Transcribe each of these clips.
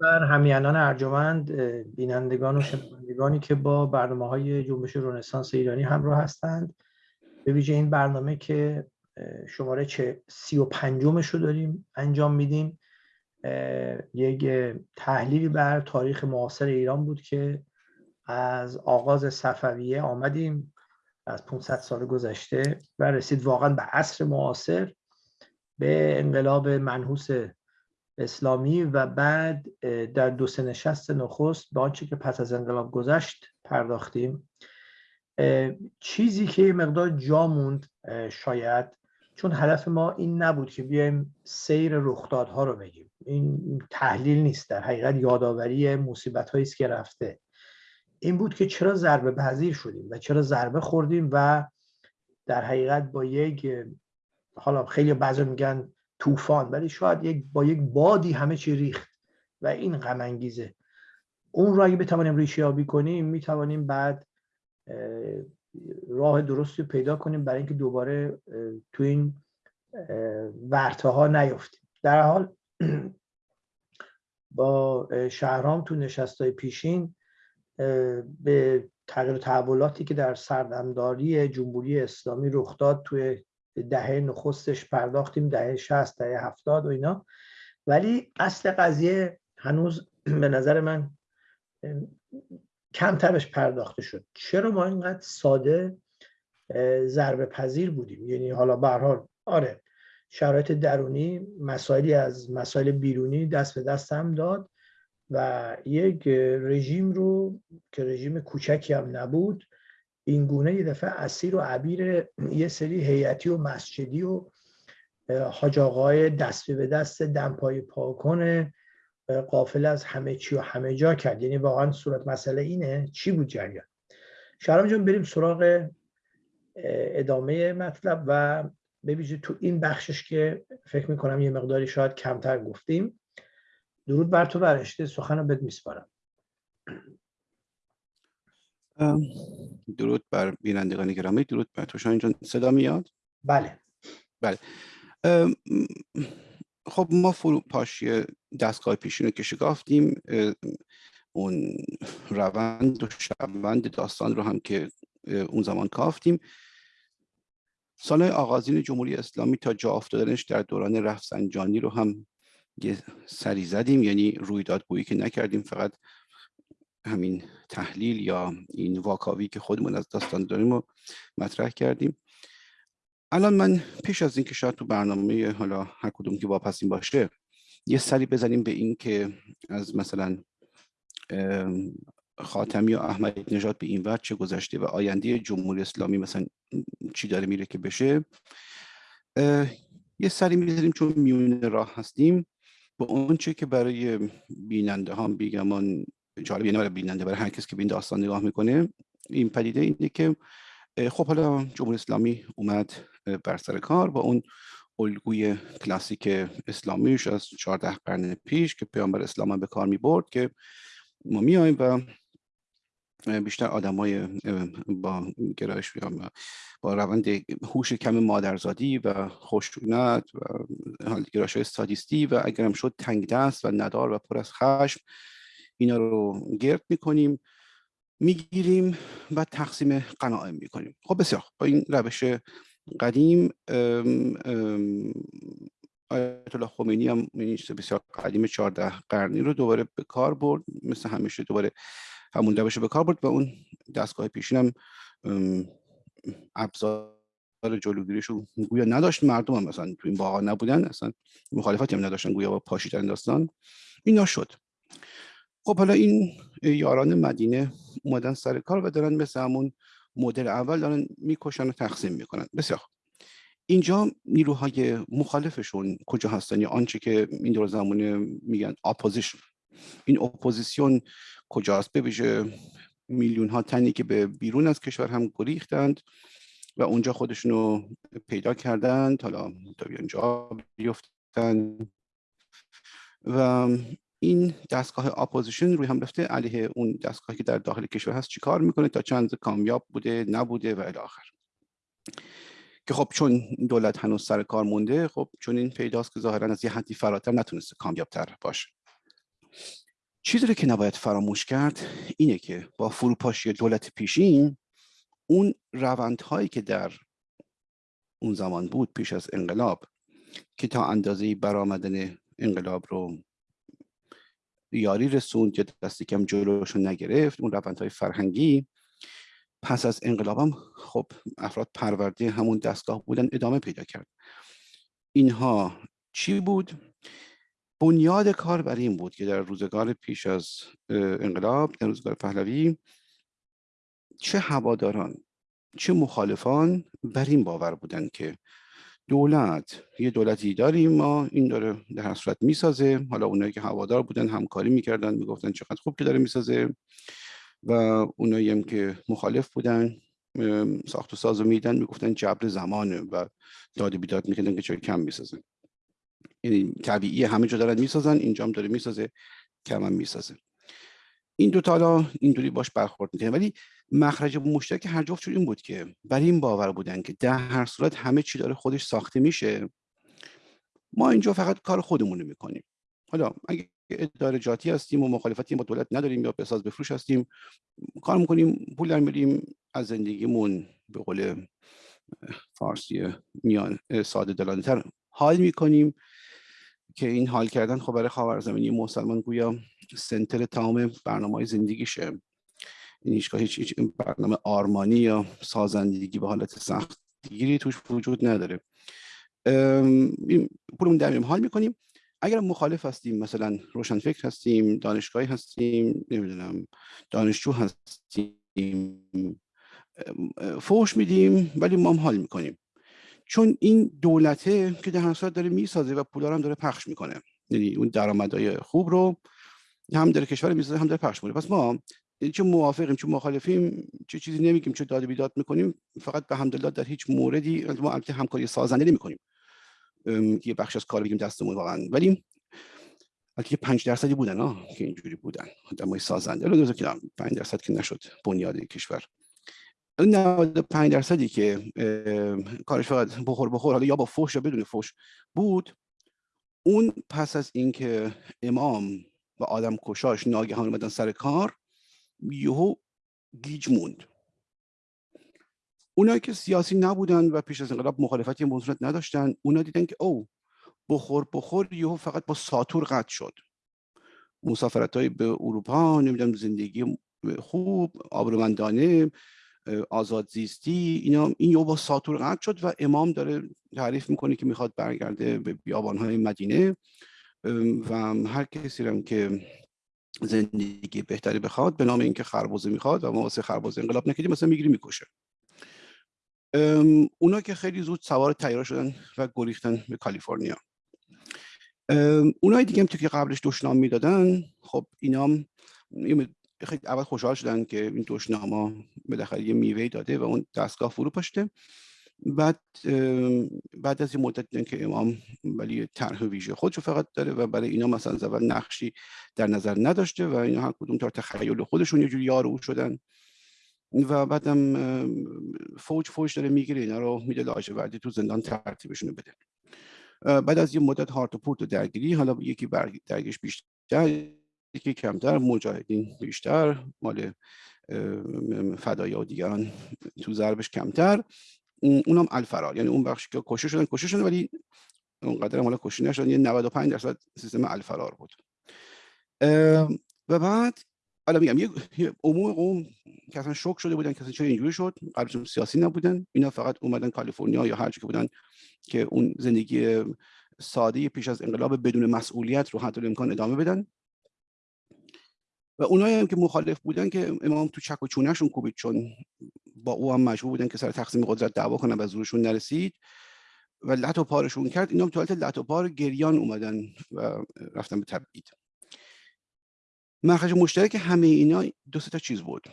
بر همیانان ارجمند بینندگان و شنوندگانی که با برنامه های جنبش رنسانس ایرانی همراه هستند. به ویژه این برنامه که شماره چه سی و پنجمش رو داریم انجام میدیم. یک تحلیلی بر تاریخ معاصر ایران بود که از آغاز صفویه آمدیم. از 500 سال گذشته و رسید واقعا به عصر معاصر به انقلاب منحوس اسلامی و بعد در دو سه نشست نخست به آنچه که پس از انقلاب گذشت پرداختیم. چیزی که مقدار جا موند شاید چون هدف ما این نبود که بیایم سیر رخدادها رو بگیم. این تحلیل نیست در حقیقت یادآوری مصیبت هایی که رفته. این بود که چرا ضربه پذیر شدیم و چرا ضربه خوردیم و در حقیقت با یک حالا خیلی بعضی میگن طوفان ولی شاید یک با یک بادی همه چی ریخت و این غم انگیزه. اون را اگه بتوانیم ریشه یابی کنیم می‌توانیم بعد راه درستی پیدا کنیم برای اینکه دوباره تو این ورته ها نیفتیم. در حال با شهرام تو نشست های پیشین به تغییر تحولاتی که در سردمداری جمهوری اسلامی رخ داد توی دهه نخستش پرداختیم دهه 60 دهه 70 و اینا. ولی اصل قضیه هنوز به نظر من کمترش پرداخته شد. چرا ما اینقدر ساده ضربه پذیر بودیم؟ یعنی حالا به آره شرایط درونی مسائلی از مسائل بیرونی دست به دست هم داد و یک رژیم رو که رژیم کوچکی هم نبود این گونه یه دفعه اسیر و عبیر یه سری هیئتی و مسجدی و حاج آقای دست به دست دمپای پاکن قافل از همه چی و همه جا کرد. یعنی واقعا صورت مسئله اینه چی بود جریان. شرام جان بریم سراغ ادامه مطلب و ببینید تو این بخشش که فکر می‌کنم یه مقداری شاید کمتر گفتیم. درود بر تو برشته سخن رو بد میسپارم. درود بر بینندگان گرامی درود بر تو شاین جان. صدا میاد؟ بله. بله. خب ما فرو پاشی دستگاه پیشین رو که شکافتیم اون روند و شبند داستان رو هم که اون زمان کافتیم. سالهای آغازین جمهوری اسلامی تا جا افتادنش در دوران رفسنجانی رو هم یه سری زدیم یعنی رویداد گویی که نکردیم فقط همین تحلیل یا این واکاوی که خودمون از داستان داریم رو مطرح کردیم. الان من پیش از اینکه شاید تو برنامه حالا هر کدوم که واپسین باشه یه سری بزنیم به این که از مثلا خاتمی و احمدی نژاد به این وقت چه گذشته و آینده جمهوری اسلامی مثلا چی داره میره که بشه. یه سری می‌زنیم چون میون راه هستیم. با اون چه که برای بیننده ها بیگمان جالب یعنی برای بیننده برای هر کس که به این داستان نگاه می‌کنه. این پدیده اینه که خب حالا جمهوری اسلامی اومد بر سر کار با اون الگوی کلاسیک اسلامیش از 14 قرن پیش که پیامبر اسلام به کار می برد که ما میایم و بیشتر های با گرایش با روند هوش کم مادرزادی و خشونت و گرایش های سادیستی و اگرم شد تنگ دست و ندار و پر از خشم اینا رو گرد می‌کنیم می‌گیریم و تقسیم قناعه می‌کنیم. خب بسیار با این روش قدیم آیت الله خمینی هم بسیار قدیم 14 قرنی رو دوباره به کار برد. مثل همیشه دوباره همون روش به کار برد و اون دستگاه پیشین هم ابزار جلوگیریش رو گویا نداشت. مردم هم مثلا تو این باقا نبودن. اصلا مخالفتی هم نداشتن گویا با پاشیدن داستان. اینا شد. خب حالا این یاران مدینه اومدن سر کار و دارن مثل همون مدل اول دارن می‌کشن و تقسیم می‌کنن. بسیار اینجا نیروهای مخالفشون کجا هستن؟ یا آنچه که این دور زمانه میگن opposition این اپوزیسیون کجاست؟ ببیشه میلیون ها تنی که به بیرون از کشور هم گریختند و اونجا خودشونو پیدا کردند. حالا تا اینجا بیفتن و این دستگاه opposition روی هم رفته علیه اون دستگاهی که در داخل کشور هست چیکار می‌کنه تا چند کامیاب بوده نبوده و الی آخر. که خب چون دولت هنوز سر کار مونده خب چون این پیداست که ظاهرا از یه حدی فراتر نتونسته کامیاب تر باشه. چیزی که نباید فراموش کرد اینه که با فروپاشی دولت پیشین اون روندهایی که در اون زمان بود پیش از انقلاب که تا اندازه برآمدن انقلاب رو یاری رسوند یا دستی کم جلوش رو نگرفت اون روندهای فرهنگی پس از انقلابم خب افراد پرورده همون دستگاه بودن ادامه پیدا کرد اینها چی بود؟ بنیاد کار بر این بود که در روزگار پیش از انقلاب در روزگار پهلوی چه هواداران چه مخالفان بر این باور بودند که دولت. یه دولتی داریم ما این داره در صورت می‌سازه. حالا اونایی که هوادار بودن همکاری می‌کردن می‌گفتن چقدر خوب که داره می‌سازه. و اونایی هم که مخالف بودن ساخت و ساز میدن می‌گفتن جبر زمانه و داد بیداد می‌کردن که چرا کم می‌سازن. یعنی طبیعی همه جا دارن می‌سازن اینجا هم داره می‌سازه کم هم می‌سازه. این دو تا اینطوری باش برخورد می‌کنه ولی مخرج مشترک هر جفتشون این بود که بر این باور بودن که در هر صورت همه چی داره خودش ساخته میشه ما اینجا فقط کار خودمون رو می‌کنیم. حالا اگه اداره جاتی هستیم و مخالفتی با دولت نداریم یا بساز بفروش هستیم کار می‌کنیم پول در میریم از زندگیمون به قول فارسی میان ساده دلانه تر حال می‌کنیم که این حال کردن خب برای خاورزمینی مسلمان گویا سنتر تمام برنامه زندگیشه. این هیچ هیچ برنامه آرمانی یا سازندگی به حالت سختگیری توش وجود نداره. پولمون در حال می‌کنیم. اگر مخالف هستیم مثلا روشن فکر هستیم دانشگاهی هستیم نمی‌دونم دانشجو هستیم فوش میدیم ولی ما هم حال می‌کنیم. چون این دولته که در هر داره می‌سازه و پولا هم داره پخش می‌کنه. یعنی اون درآمدهای خوب رو هم داره کشور می‌سازه هم داره پخش می‌کنه. پس ما چه موافقیم چه مخالفیم چه چیزی نمیگیم چه داد بیداد می‌کنیم فقط به همدلله در هیچ موردی ما البته همکاری سازنده نمی‌کنیم. یه بخش از کار بگیم دستمون واقعا. ولی البته 5 درصدی بودن ها که اینجوری بودن. آدمای سازنده. رو که 5 درصد که نشد بنیاد کشور. اون 95 درصدی که کارش فقط بخور بخور حالا یا با فوش یا بدون فوش بود اون پس از اینکه امام و آدم کشاش ناگهان اومدن سر کار یهو گیج موند. اونایی که سیاسی نبودن و پیش از انقلاب مخالفتی به صورت نداشتن اونا دیدن که او بخور بخور یهو فقط با ساتور قطع شد. مسافرت های به اروپا نمی‌دونم زندگی خوب آبرومندانه آزاد زیستی اینا این یهو با ساتور قطع شد و امام داره تعریف می‌کنه که می‌خواد برگرده به بیابانهای مدینه. و هر کسی هم که زندگی بهتری بخواد به نام اینکه خربوزه می‌خواد و ما واسه خربوزه انقلاب نکردیم مثلا می‌گیری می‌کشه. اونا که خیلی زود سوار تیار شدن و گریختن به کالیفرنیا. اونای دیگه هم که قبلش دشنام می‌دادن خب اینا خیلی اول خوشحال شدن که این دشناما بالاخره یه میوه داده و اون دستگاه فرو پاشته بعد بعد از این مدت دیدن که امام ولی طرح ویژه خودشو فقط داره و برای اینا مثلا اول نقشی در نظر نداشته و اینا هر کدوم تا تخیل خودشون یه جوری یار او شدن. و بعدم فوج فوج داره می‌گیره اینا رو میده لاجوردی تو زندان ترتیبشون بده. بعد از یه مدت هارت و پورت و درگیری حالا یکی درگیش بیشتر یکی کمتر مجاهدین بیشتر مال فدایا و دیگران تو ضربش کمتر. اونم الفرار. یعنی اون بخشی که کشته شدن کشته شدن ولی اونقدر حالا کشته نشدن. یه 95 درصد سیستم الفرار بود. و بعد حالا میگم یه عموم قوم که اصلا شوک شده بودن که چرا اینجوری شد قبلشون سیاسی نبودن. اینا فقط اومدن کالیفرنیا یا هر که بودن که اون زندگی ساده پیش از انقلاب بدون مسئولیت رو حتی امکان ادامه بدن. و اونایی هم که مخالف بودن که امام تو چک و چونهشون کوبید چون با او هم مجبور بودن که سر تقسیم قدرت دعوا کنن و زورشون نرسید و لط و پارشون کرد اینا تو حالت لط و پار گریان اومدن و رفتن به تبعید. مخرج مشترک همه اینا دو تا چیز بود.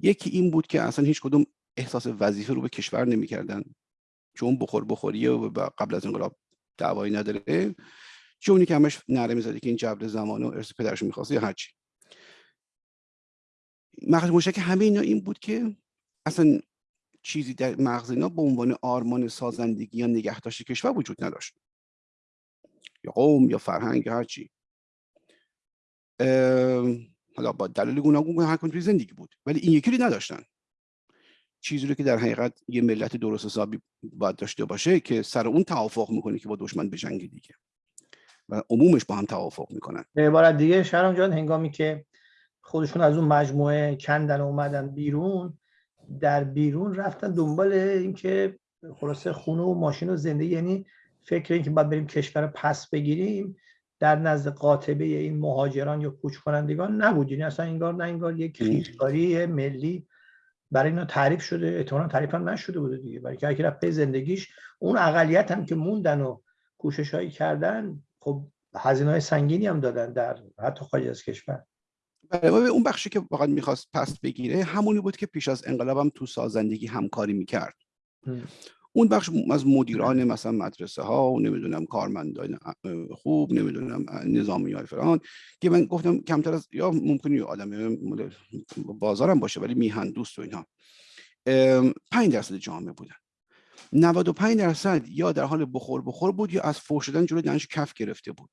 یکی این بود که اصلا هیچ کدوم احساس وظیفه رو به کشور نمی‌کردن چون بخور بخوریه و قبل از انقلاب دعوایی نداره. چونی که همش نره می‌زده که این جبر زمان و ارث پدرش می‌خواسته یا هرچی مخرج مشترک همه اینا این بود که اصلا چیزی در مغز اینا به عنوان آرمان سازندگی یا نگهداشت کشور وجود نداشت. یا قوم یا فرهنگ یا هرچی حالا با دلیل گوناگون هر توی زندگی بود. ولی این یکی رو نداشتن. چیزی رو که در حقیقت یه ملت درست حسابی باید داشته باشه که سر اون توافق می‌کنه که با دشمن جنگ دیگه. و عمومش با هم توافق می‌کنن. به عبارت دیگه شهرام جان هنگامی که خودشون از اون مجموعه کندن اومدن بیرون در بیرون رفتن دنبال اینکه خلاصه خونه و ماشین و زنده یعنی فکر اینکه باید بریم کشور پس بگیریم در نزد قاطبه این مهاجران یا کوچ کنندگان نبود. یعنی اصلا انگار نه انگار یک خیشکاری ملی برای اینا تعریف شده احتمالا تعریف هم نشده بوده دیگه. برای که رفته زندگیش اون اقلیت هم که موندن و کوشش هایی کردن خب هزینه های سنگینی هم دادن در حتی خارج از کشور. بله اون بخشی که واقعا می‌خواست پس بگیره همونی بود که پیش از انقلاب هم تو سازندگی همکاری می‌کرد. اون بخش از مدیران مثلا مدرسه ها و نمی‌دونم کارمندان خوب نمی‌دونم نظامی های فران که من گفتم کمتر از یا ممکنی آدم بازارم باشه ولی میهن دوست و اینها. 5 درصد جامعه بودن. 95 درصد یا در حال بخور بخور بود یا از فوش شدن جلوی دانش کف گرفته بود.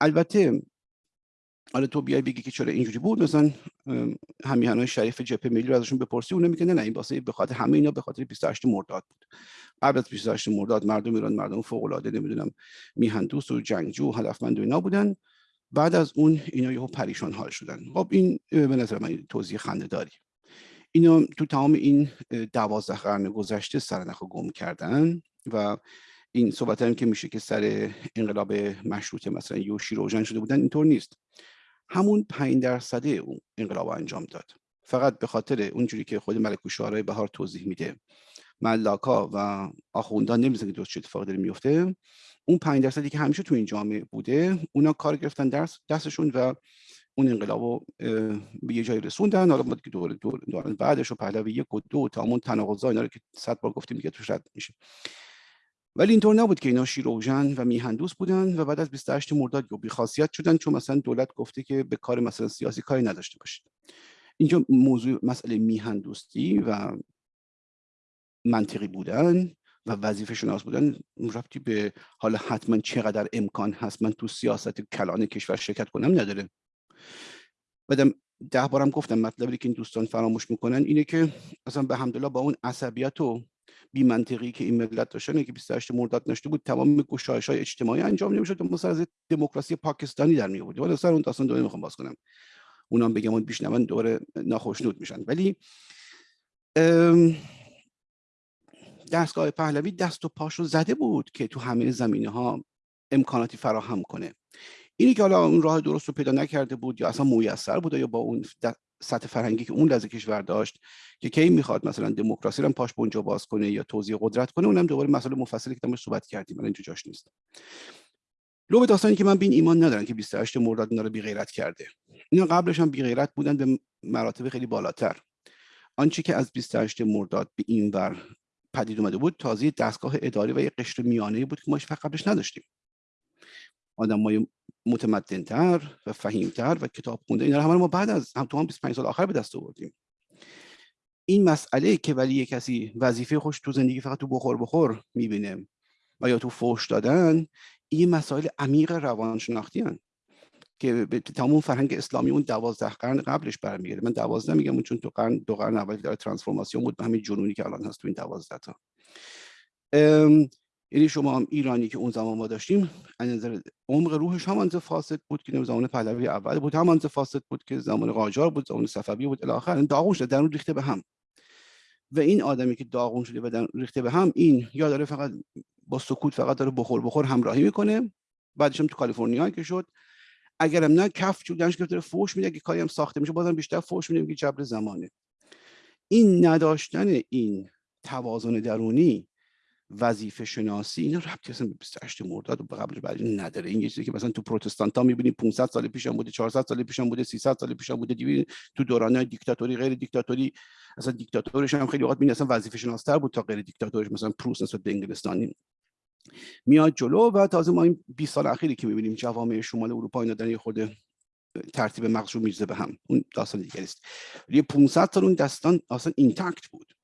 البته حالا تو بیای بگی که چرا اینجوری بود مثلا همیهنای شریف جبهه ملی رو ازشون بپرسی اون میگه نه این واسه به خاطر همه اینا به خاطر 28 مرداد بود. قبل از 28 مرداد مردم ایران مردم فوق العاده نمی‌دونم میهن دوست و جنگجو هدفمند و اینا بودن. بعد از اون اینا یهو پریشان حال شدن. خب این به نظر من توضیح خنده داری اینا تو تمام این دوازده قرن گذشته سرنخ گم کردن و این صحبت هم که میشه که سر انقلاب مشروطه مثلا یوشی روشن شده بودن اینطور نیست. همون پنج درصده اون انقلاب انجام داد. فقط به خاطر اونجوری که خود ملک و بهار توضیح میده. ملاکا و آخوندان نمیزن که درست چه اتفاق داره میفته اون پنج درصدی که همیشه تو این جامعه بوده اونا کار گرفتن درس دستشون و اون انقلاب رو به یه جایی رسوندن. حالا که دور دور بعدش و پهلوی یک و دو تا همون تناقضا اینا رو که صد بار گفتیم دیگه توش رد میشه. ولی اینطور نبود که اینا شیروژن و میهندوس بودن و بعد از 28 مرداد یا بیخاصیت شدن چون مثلا دولت گفته که به کار مثلا سیاسی کاری نداشته باشید. اینجا موضوع مسئله میهندوستی و منطقی بودن و وظیفه شناس بودن رفتی به حالا حتما چقدر امکان هست. من تو سیاست کلان کشور شرکت کنم نداره. بعدم ده بارم گفتم مطلبی که این دوستان فراموش می‌کنن اینه که اصلا به همدلله با اون عصبیت و بی منطقی که این ملت داشتن که 28 مرداد نشته بود تمام گشایش های اجتماعی انجام نمی‌شد و از دموکراسی پاکستانی در می آورد ولی سر اون داستان دوره می‌خوام باز کنم. اونم بگم اون بیشنون دوره ناخوشنود میشن. ولی دستگاه پهلوی دست و پاشو زده بود که تو همه زمینه ها امکاناتی فراهم کنه. اینی که حالا اون راه درست رو پیدا نکرده بود یا اصلا میسر بود یا با اون سطح فرهنگی که اون لحظه کشور داشت که کی می‌خواد مثلا دموکراسی رو پاش بونجا باز کنه یا توزیع قدرت کنه اونم دوباره مسئله مفصلی که تماش صحبت کردیم الان اینجا جاش نیست. لو داستانی که من بین ایمان ندارن که 28 مرداد اینا رو بی غیرت کرده. اینا قبلش هم بی غیرت بودن به مراتب خیلی بالاتر. آنچه که از 28 مرداد به این ور پدید اومده بود تازه دستگاه اداری و یه قشر میانه بود که ما فقط قبلش نداشتیم. آدمای متمدنتر و فهیمتر و کتاب خونده. اینا همه ما بعد از هم تو هم 25 سال آخر به دست آوردیم. این مسئله که ولی یه کسی وظیفه خوش تو زندگی فقط تو بخور بخور می‌بینه و یا تو فوش دادن این مسائل عمیق روانشناختی هن. که به تمام فرهنگ اسلامی اون دوازده قرن قبلش برمیگرده. من دوازده میگم چون تو قرن دو قرن اول داره ترانسفورماسیون بود به همین جنونی که الان هست تو این دوازده تا. یعنی شما هم ایرانی که اون زمان ما داشتیم از نظر عمق روحش هم انزه فاسد بود که زمان پهلوی اول بود هم انزه فاسد بود که زمان قاجار بود زمان صفوی بود الی آخر داغون شده در اون ریخته به هم. و این آدمی که داغون شده و ریخته به هم این یا داره فقط با سکوت فقط داره بخور بخور همراهی می‌کنه بعدش هم تو کالیفرنیا که شد. اگرم نه کف چودنش داره فوش میده که کاری هم ساخته میشه بازم بیشتر فوش میده که جبر زمانه. این نداشتن این توازن درونی وظیفه شناسی اینا ربطی اصلا به 28 مرداد و قبل بعد نداره. این یه چیزی که مثلا تو پروتستانت ها می‌بینیم 500 سال پیش هم بوده 400 سال پیش هم بوده 300 سال پیش هم بوده تو دوران دیکتاتوری غیر دیکتاتوری اصلا دیکتاتورش هم خیلی وقت اصلا وظیفه شناستر بود تا غیر دیکتاتورش مثلا پروس نسبت به انگلستانی. میاد جلو و تازه ما این 20 سال اخیری که می‌بینیم جوامع شمال اروپا اینا در خود ترتیب مغز رو میرزه به هم. اون داستان دیگه است. یه 500 سال اون داستان اصلا اینتاکت بود.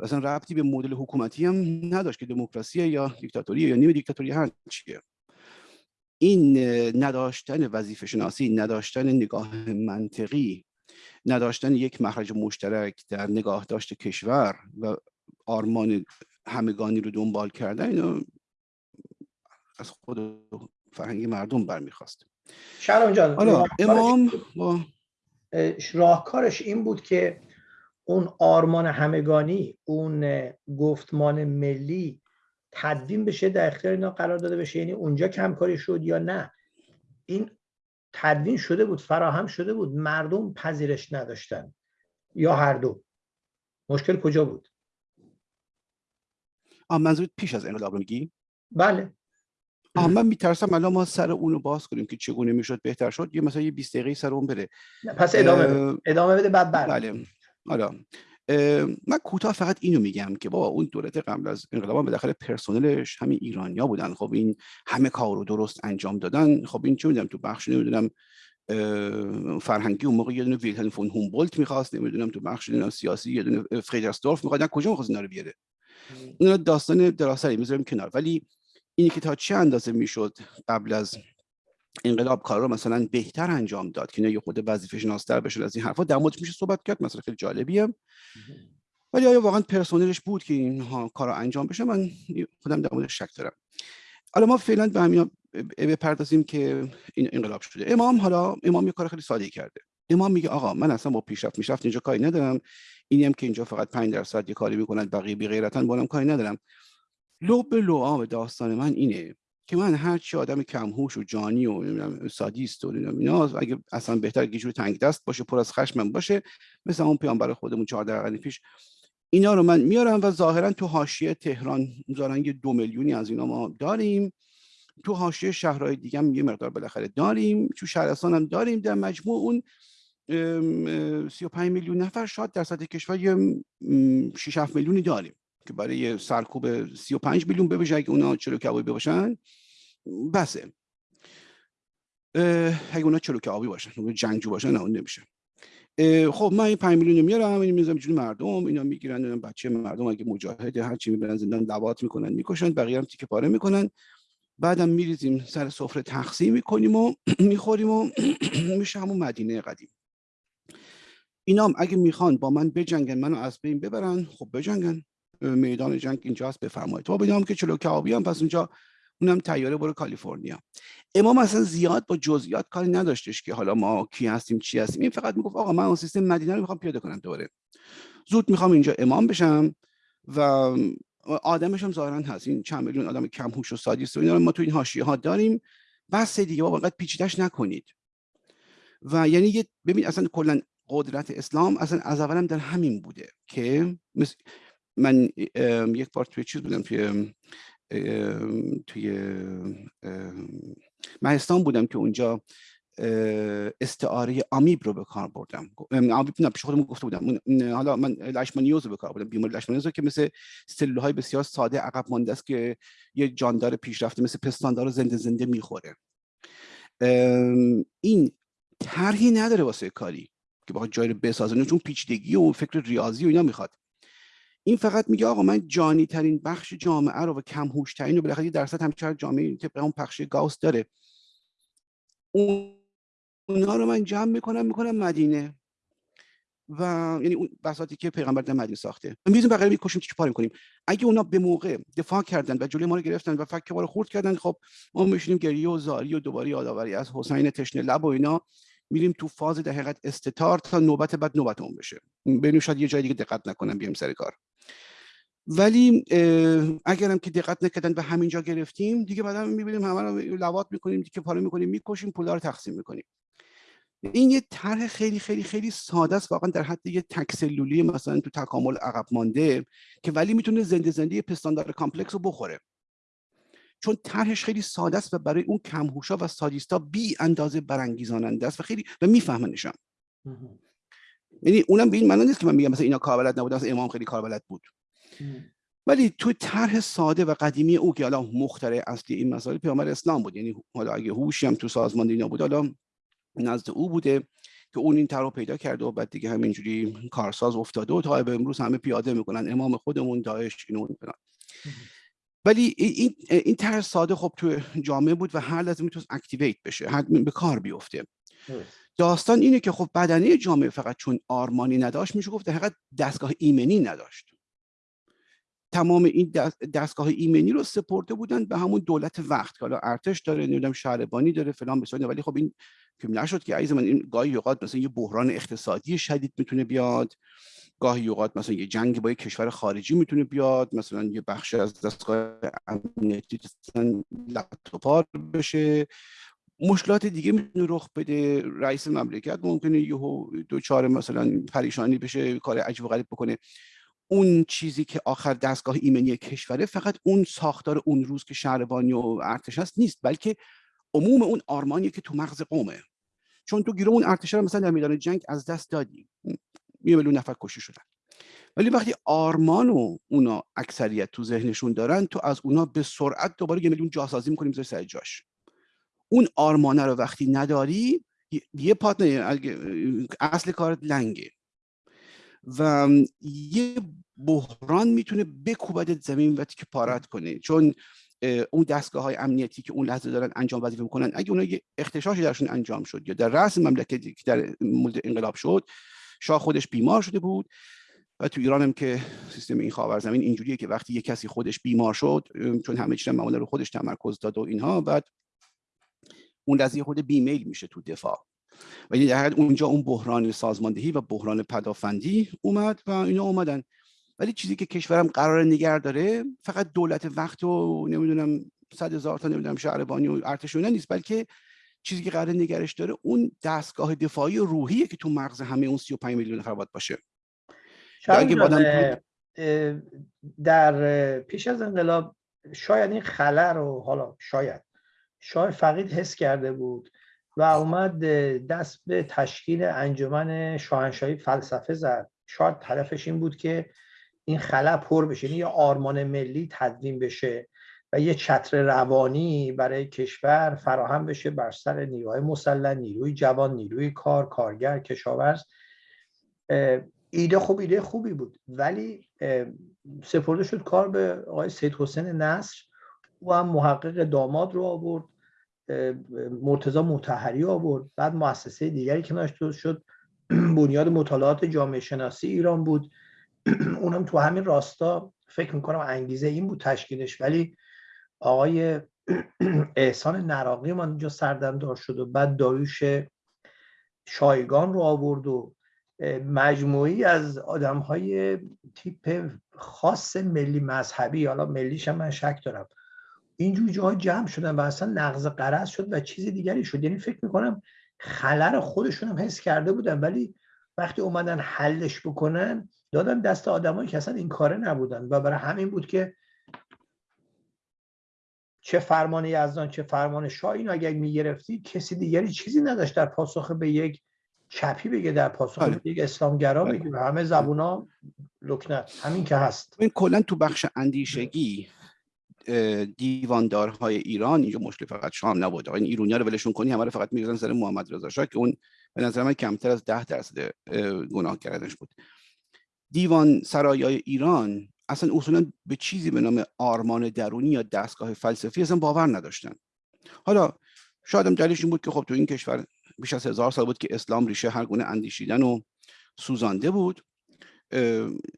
اصلا ربطی به مدل حکومتی هم نداشت که دموکراسی یا دیکتاتوری یا نیمه دیکتاتوری هر چیه. این نداشتن وظیفه شناسی نداشتن نگاه منطقی نداشتن یک مخرج مشترک در نگاه داشت کشور و آرمان همگانی رو دنبال کردن اینو از خود فرهنگ مردم برمیخواست. شرم جان حالا امام با راهکارش این بود که اون آرمان همگانی اون گفتمان ملی تدوین بشه در اختیار اینا قرار داده بشه. یعنی اونجا کمکاری شد یا نه. این تدوین شده بود فراهم شده بود. مردم پذیرش نداشتن. یا هر دو. مشکل کجا بود؟ آه منظورت پیش از انقلاب رو میگی؟ بله. آه من میترسم الان ما سر اونو باز کنیم که چگونه می‌شد بهتر شد. یه مثلا یه 20 دقیقه سر اون بره. پس ادامه بده. ادامه بده بعد بله. حالا من کوتاه فقط اینو میگم که با اون دولت قبل از انقلاب بالاخره پرسنلش همین ایرانیا بودن. خب این همه کار رو درست انجام دادن. خب این چه می‌دونم تو بخش نمی‌دونم فرهنگی اون موقع یه دونه ویلهلم فون هومبولت می‌خواست نمی‌دونم تو بخش سیاسی یه دونه فریدرستورف می‌خواد کجا می‌خواست اینا رو بیاره؟ اینا داستان دراستی می‌ذاریم کنار. ولی اینی که تا چه اندازه می‌شد قبل از انقلاب کار رو مثلا بهتر انجام داد که نه یه خود وظیفه شناستر بشه از این حرفا در موردش میشه صحبت کرد. مثلا خیلی جالبیه. ولی آیا واقعا پرسنلش بود که اینها کار انجام بشه؟ من خودم در موردش شک دارم. حالا ما فعلا به همین بپردازیم که این انقلاب شده. امام حالا امام یه کار خیلی ساده کرده. امام میگه آقا من اصلا با پیشرفت میشرفت اینجا کاری ندارم. اینی هم که اینجا فقط 5 درصد یه کاری می‌کنن بقیه بی غیرتن با کاری ندارم. لو به لو داستان من اینه. که من هر چی آدم کمهوش و جانی و سادیست و اینا اگه اصلا بهتر گیجور تنگ دست باشه پر از خشم باشه مثل اون پیامبر خودمون 14 قرن پیش اینا رو من میارم و ظاهرا تو حاشیه تهران می‌ذارن یه دو میلیونی از اینا ما داریم. تو حاشیه شهرهای دیگه هم یه مقدار بالاخره داریم. تو شهرستان هم داریم. در مجموع اون 35 میلیون نفر شاید در سطح کشور یه 6 7 میلیونی داریم. که برای سرکوب 35 میلیون ببشه اگه اونا چلو کبابی باشن بسه. اگه اونا چلو کبابی باشن جنگجو باشن نه اون نمیشه. خب من این 5 میلیون میارم این می‌ذارم جون مردم اینا می‌گیرن بچه مردم اگه مجاهد هر چی می‌برن زندان لواط می‌کنن می‌کشن بقیه هم تیکه پاره می‌کنن. بعدم میریزیم سر سفره تقسیم می‌کنیم و می‌خوریم و میشه همون مدینه قدیم. اینام اگه می‌خوان با من بجنگن منو از بین ببرن خب بجنگن. میدان جنگ اینجاست بفرمایید. تو بدونم که چلو کبابی هم پس اونجا اونم تیاره برو کالیفرنیا. امام اصلا زیاد با جزئیات کاری نداشتش که حالا ما کی هستیم چی هستیم. این فقط می‌گفت آقا من اون سیستم مدینه رو می‌خوام پیاده کنم دوباره. زود می‌خوام اینجا امام بشم و آدمش هم ظاهرا هست. این چند میلیون آدم کم هوش و سادیست و اینا ما تو این حاشیه ها داریم. بس دیگه بابا انقدر پیچیدش نکنید. و یعنی ببین اصلا کلا قدرت اسلام اصلا از اولم در همین بوده که من یک بار توی چیز بودم توی توی مهستان بودم که اونجا استعاره آمیب رو به کار بردم. آمیب نه پیش خودم گفته بودم. حالا من لشمانیوز رو به کار بردم بیماری لشمانیوز که مثل های بسیار ساده عقب مانده است که یه جاندار پیشرفته مثل پستاندار زنده زنده می‌خوره. این طرحی نداره واسه کاری که بخواد جای رو بسازه چون پیچیدگی و فکر ریاضی و اینا می‌خواد. این فقط میگه آقا من جانی ترین بخش جامعه رو و کم هوش ترین رو بالاخره درصد همچنان جامعه طبق اون پخش گاوس داره. اونا رو من جمع می‌کنم می‌کنم مدینه. و یعنی اون بساطی که پیغمبر در مدینه ساخته. میزون بقیه می‌کشیم چی پاره کنیم اگه اونا به موقع دفاع کردن و جلوی ما رو گرفتن و فک ما رو خورد کردن خب ما میشینیم گریه و زاری و دوباره یادآوری از حسین تشنه لب و اینا. میریم تو فاز در حقیقت استتار تا نوبت بعد نوبت اون بشه. ببینیم شاید یه جای دیگه دقت نکنم بیام سر کار. ولی اگرم که دقت نکردن به همینجا گرفتیم دیگه بعدا می‌بینیم همه رو لوات می‌کنیم دیگه پاره می‌کنیم می‌کشیم پولا رو تقسیم می‌کنیم. این یه طرح خیلی خیلی خیلی ساده است واقعا در حد یه تکسلولی مثلا تو تکامل عقب مانده که ولی می‌تونه زنده زنده پستاندار complex رو بخوره. چون طرحش خیلی ساده است و برای اون کم‌هوشا و سادیستا بی اندازه برانگیزاننده است و خیلی و میفهمنشم. یعنی اونم به این معنی نیست که من میگم مثلا اینا کاربلد نبودن مثلا امام خیلی کاربلد بود. ولی تو طرح ساده و قدیمی او که حالا مخترع اصلی این مسائل پیامبر اسلام بود. یعنی حالا اگه هوشی هم تو سازمان اینا بود حالا نزد او بوده که اون این طرح پیدا کرده و بعد دیگه همینجوری کارساز افتاده و تا به امروز همه پیاده می‌کنن. امام خودمون داعش اینو ولی این این طرح ساده خب تو جامعه بود و هر لحظه می‌تونست اکتیویت بشه هر به کار بیفته. داستان اینه که خب بدنه جامعه فقط چون آرمانی نداشت میشه گفت در دستگاه ایمنی نداشت. تمام این دستگاه ایمنی رو سپرده بودن به همون دولت وقت که حالا ارتش داره نمی‌دونم شهربانی داره فلان بسیار ولی خب این که نشد که عزیز من این گاهی اوقات مثلا یه بحران اقتصادی شدید می‌تونه بیاد. گاهی اوقات مثلا یه جنگ با یه کشور خارجی می‌تونه بیاد مثلا یه بخش از دستگاه امنیتی لطوپار بشه. مشکلات دیگه می‌تونه رخ بده. رئیس مملکت ممکنه یهو دوچار مثلا پریشانی بشه کار عجیب و غریب بکنه. اون چیزی که آخر دستگاه ایمنی کشوره فقط اون ساختار اون روز که شهربانی و ارتش هست نیست بلکه عموم اون آرمانی که تو مغز قومه. چون تو گیرو اون ارتش مثلا در میدان جنگ از دست دادی. یه میلیون نفر کشته شدن. ولی وقتی آرمان و اونا اکثریت تو ذهنشون دارن تو از اونا به سرعت دوباره یه میلیون جاسازی می‌کنیم زیر سر جاش. اون آرمانه رو وقتی نداری یه پات اصل کارت لنگه. و یه بحران می‌تونه بکوبدت زمین و که پارت کنه. چون اون دستگاه های امنیتی که اون لحظه دارن انجام وظیفه می‌کنن اگه اونها یه اختشاشی درشون انجام شد یا در رأس مملکتی که در مورد انقلاب شد شاه خودش بیمار شده بود. و تو ایران هم که سیستم این خاور زمین اینجوریه که وقتی یه کسی خودش بیمار شد چون همه چیز معمولا رو خودش تمرکز داد و اینها بعد اون لحظه خود بیمیل میشه تو دفاع. و در اونجا اون بحران سازماندهی و بحران پدافندی اومد و اینا اومدن. ولی چیزی که کشورم قرار نگر داره فقط دولت وقت و نمی‌دونم صد هزار تا نمی‌دونم شهربانی و ارتشونه نیست بلکه چیزی که قرار نگرش داره اون دستگاه دفاعی روحیه که تو مغز همه اون 35 میلیون نفر باید باشه. در پیش از انقلاب شاید این خلع رو حالا شاید شاه فقید حس کرده بود و اومد دست به تشکیل انجمن شاهنشاهی فلسفه زد. شاید هدفش این بود که این خلا پر بشه یعنی یه آرمان ملی تدوین بشه. و یه چتر روانی برای کشور فراهم بشه بر سر نیروهای مسلح نیروی جوان نیروی کار کارگر کشاورز. ایده خوب ایده خوبی بود. ولی سپرده شد کار به آقای سید حسین نصر. او هم محقق داماد رو آورد. مرتضا متحری آورد. بعد مؤسسه دیگری که ناشته شد بنیاد مطالعات جامعه شناسی ایران بود. اونم تو همین راستا فکر می‌کنم انگیزه این بود تشکیلش. ولی آقای احسان نراقی من اینجا سردمدار شد و بعد داریوش شایگان رو آورد و مجموعی از آدم های تیپ خاص ملی مذهبی حالا ملیش هم من شک دارم اینجور جاها جمع شدن و اصلا نقض قرض شد و چیز دیگری شد. یعنی فکر می‌کنم خلر خودشون هم حس کرده بودن ولی وقتی اومدن حلش بکنن دادن دست آدمایی که اصلا این کاره نبودن و برای همین بود که چه فرمان یزدان چه فرمان شاه اینو اگر می‌گرفتی کسی دیگری چیزی نداشت در پاسخ به یک چپی بگه در پاسخ به یک اسلامگرا بله. بگه. همه زبونا لکنت. همین که هست. این کلا تو بخش اندیشگی دیواندارهای ایران اینجا مشکل فقط شام نبود. این ایرونیا رو ولشون کنی همه رو فقط می‌گذارن سر محمد رضا شاه که اون به نظر من کمتر از ده درصد گناه کردنش بود. دیوان سرایای ایران اصلا اصولا به چیزی به نام آرمان درونی یا دستگاه فلسفی اصلا باور نداشتن. حالا شاید هم دلیلش این بود که خب تو این کشور بیش از هزار سال بود که اسلام ریشه هر گونه اندیشیدن و سوزانده بود.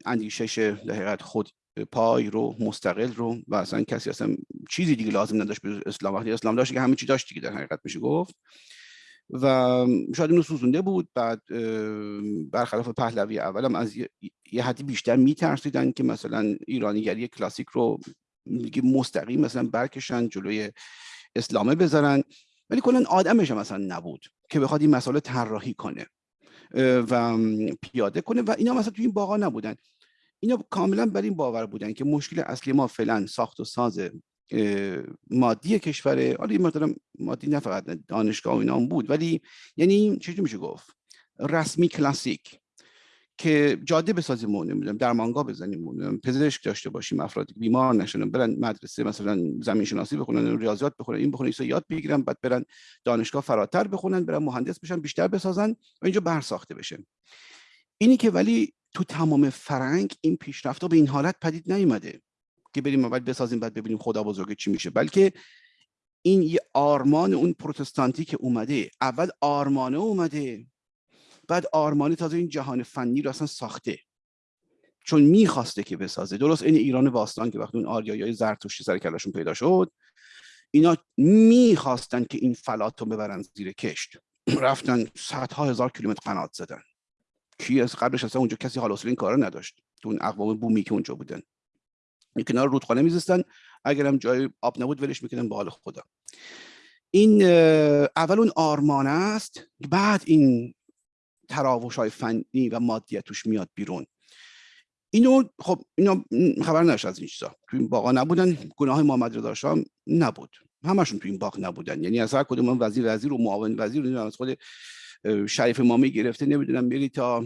اندیشش در خود پای رو مستقل رو و اصلا کسی اصلا چیزی دیگه لازم نداشت به اسلام. وقتی اسلام داشت که همه چی داشت دیگه در حقیقت میشه گفت. و شاید اینو سوزونده بود بعد برخلاف پهلوی اولم از یه حدی بیشتر میترسیدن که مثلا ایرانیگری کلاسیک رو دیگه مستقیم مثلا برکشن جلوی اسلامه بذارن. ولی کلا آدمش هم مثلا نبود که بخواد این مسئله طراحی کنه و پیاده کنه و اینا مثلا تو این باغا نبودن. اینا کاملا بر این باور بودن که مشکل اصلی ما فعلا ساخت و ساز مادی کشور حالا این مقدار مادی نه فقط دانشگاه اینا هم بود ولی یعنی چجوری میشه گفت؟ رسمی کلاسیک که جاده بسازیم نمی‌دونم درمانگاه بزنیم پزشک داشته باشیم افرادی بیمار نشن برن مدرسه مثلا زمین شناسی بخونن ریاضیات بخونن این بخونن ایسا یاد بگیرن بعد برن دانشگاه فراتر بخونن برن مهندس بشن بیشتر بسازن و اینجا برساخته بشه. اینی که ولی تو تمام فرنگ این پیشرفت به این حالت پدید نیومده. که بریم اول بسازیم بعد ببینیم خدا بزرگ چی میشه. بلکه این یه آرمان اون پروتستانتی که اومده اول آرمانه اومده بعد آرمانه تازه این جهان فنی رو اصلا ساخته. چون می‌خواسته که بسازه. درست این ایران باستان که وقتی اون آریایی زرتشتی سر کلاشون پیدا شد اینا می‌خواستن که این فلات رو ببرن زیر کشت. رفتن صدها هزار کیلومتر قنات زدن. کی از قبلش اصلا اونجا کسی حال این کارا نداشت. تو اون اقوام بومی که اونجا بودن. کنار رودخانه میزستن اگر هم جای آب نبود ولش می‌کنن به حال خدا. این اول اون آرمان است. بعد این تراوش های فنی و مادیت توش میاد بیرون. اینو خب اینا خبر نش از این چیزا. تو این باغا نبودن. گناه محمد رضا شاه نبود. همشون تو این باغ نبودن. یعنی از هر کدوم وزیر وزیر و معاون وزیر از خود شریف مامی گرفته نمی‌دونم بری تا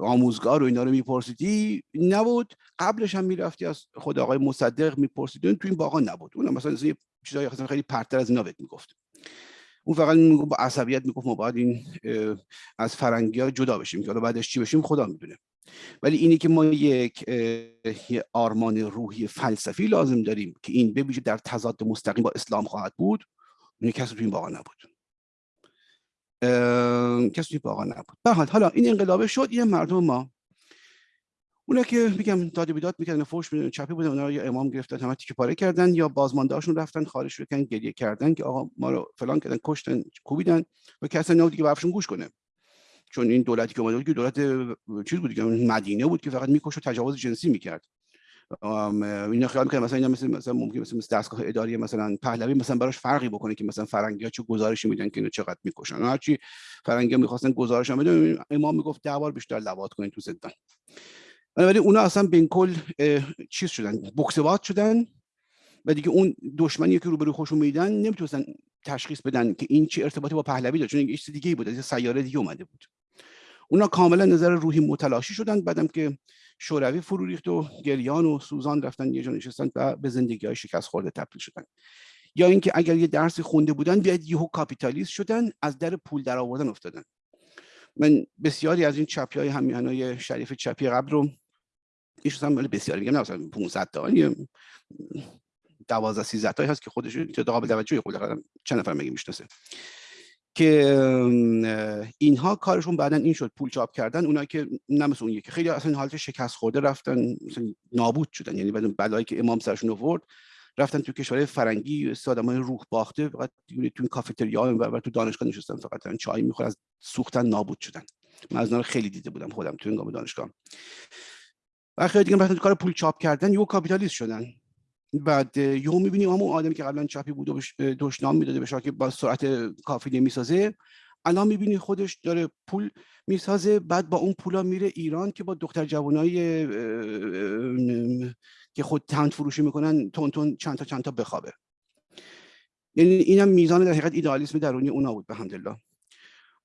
آموزگار و اینا رو میپرسیدی؟ نبود. قبلش هم می‌رفتی از خود آقای مصدق میپرسیدی. تو این باغا نبود. اون مثلا چیزای خیلی پرتر از اینا بهت می‌گفت. اون فقط با عصبیت می‌گفت ما باید این از فرنگی ها جدا بشیم که بعدش چی بشیم خدا می‌دونه. ولی اینی که ما یک آرمان روحی فلسفی لازم داریم که این ببیشه در تضاد مستقیم با اسلام خواهد بود اون کسی تو این باقا نبود. کسی توی باقا نبود. به حالا این انقلابه شد یه مردم ما. اونا که میگم داد بیداد می‌کردن فوش میدن چپی بودن اونا یا امام گرفتن همه تیکه پاره کردن یا بازماندهاشون رفتن خارج شدن گریه کردن که آقا ما رو فلان کردن کشتن کوبیدن و کسی نبود دیگه برفشون گوش کنه. چون این دولتی که اومده بود که دولت چیز بود که مدینه بود که فقط میکش و تجاوز جنسی می‌کرد. اینا خیال می‌کنه مثلا اینا مثل مثلا ممکن مثل, دستگاه اداری مثلا پهلوی مثلا براش فرقی بکنه که مثلا فرنگی ها چه گزارشی میدن که اینو چقدر می‌کشن. هرچی فرنگی ها می‌خواستن گزارش هم بدن امام می‌گفت ده بار بیشتر لواط کنین تو زندان. ولی اونا اصلا بین کل چیز شدن بکسوات شدن و دیگه اون دشمنی که روبرو خوشون میدن نمی‌تونستن تشخیص بدن که این چه ارتباطی با پهلوی داره چون این چیز دیگه بود از سیاره دیگه اومده بود. اونا کاملا نظر روحی متلاشی شدن. بعدم که شوروی فرو ریخت و گریان و سوزان رفتن یه جا نشستن و به زندگی های شکست خورده تبدیل شدن. یا اینکه اگر یه درسی خونده بودن بیاد یهو کاپیتالیست شدن از در پول در آوردن افتادن. من بسیاری از این چپی های همیانای شریف چپی قبل رو ایش هم بسیاری میگم نه مثلا 500 تا 12 13 تا هست که خودش تو قابل توجه خود چند نفر میگه می‌شناسه. که اینها کارشون بعدا این شد پول چاپ کردن اونایی که نه اون یکی. خیلی اصلا حالت شکست خورده رفتن مثلا نابود شدن. یعنی بعد بلایی که امام سرشون آورد رفتن تو کشور فرنگی آدمای روح باخته فقط تو کافتریا و تو دانشگاه نشستن فقط چای می‌خورن از سوختن نابود شدن. من از خیلی دیده بودم خودم تو این دانشگاه و خیلی دیگه رفتن کار پول چاپ کردن یو کاپیتالیست شدن. بعد یهو می‌بینیم همون آدمی که قبلا چاپی بود و دشنام می‌داده به که با سرعت کافی نمی‌سازه الان می‌بینی خودش داره پول می‌سازه بعد با اون پولا میره ایران که با دختر جوانای که خود تند فروشی می‌کنن تون تون چند تا چند تا بخوابه. یعنی اینم میزان در حقیقت ایدئالیسم درونی اونا بود به الحمدلله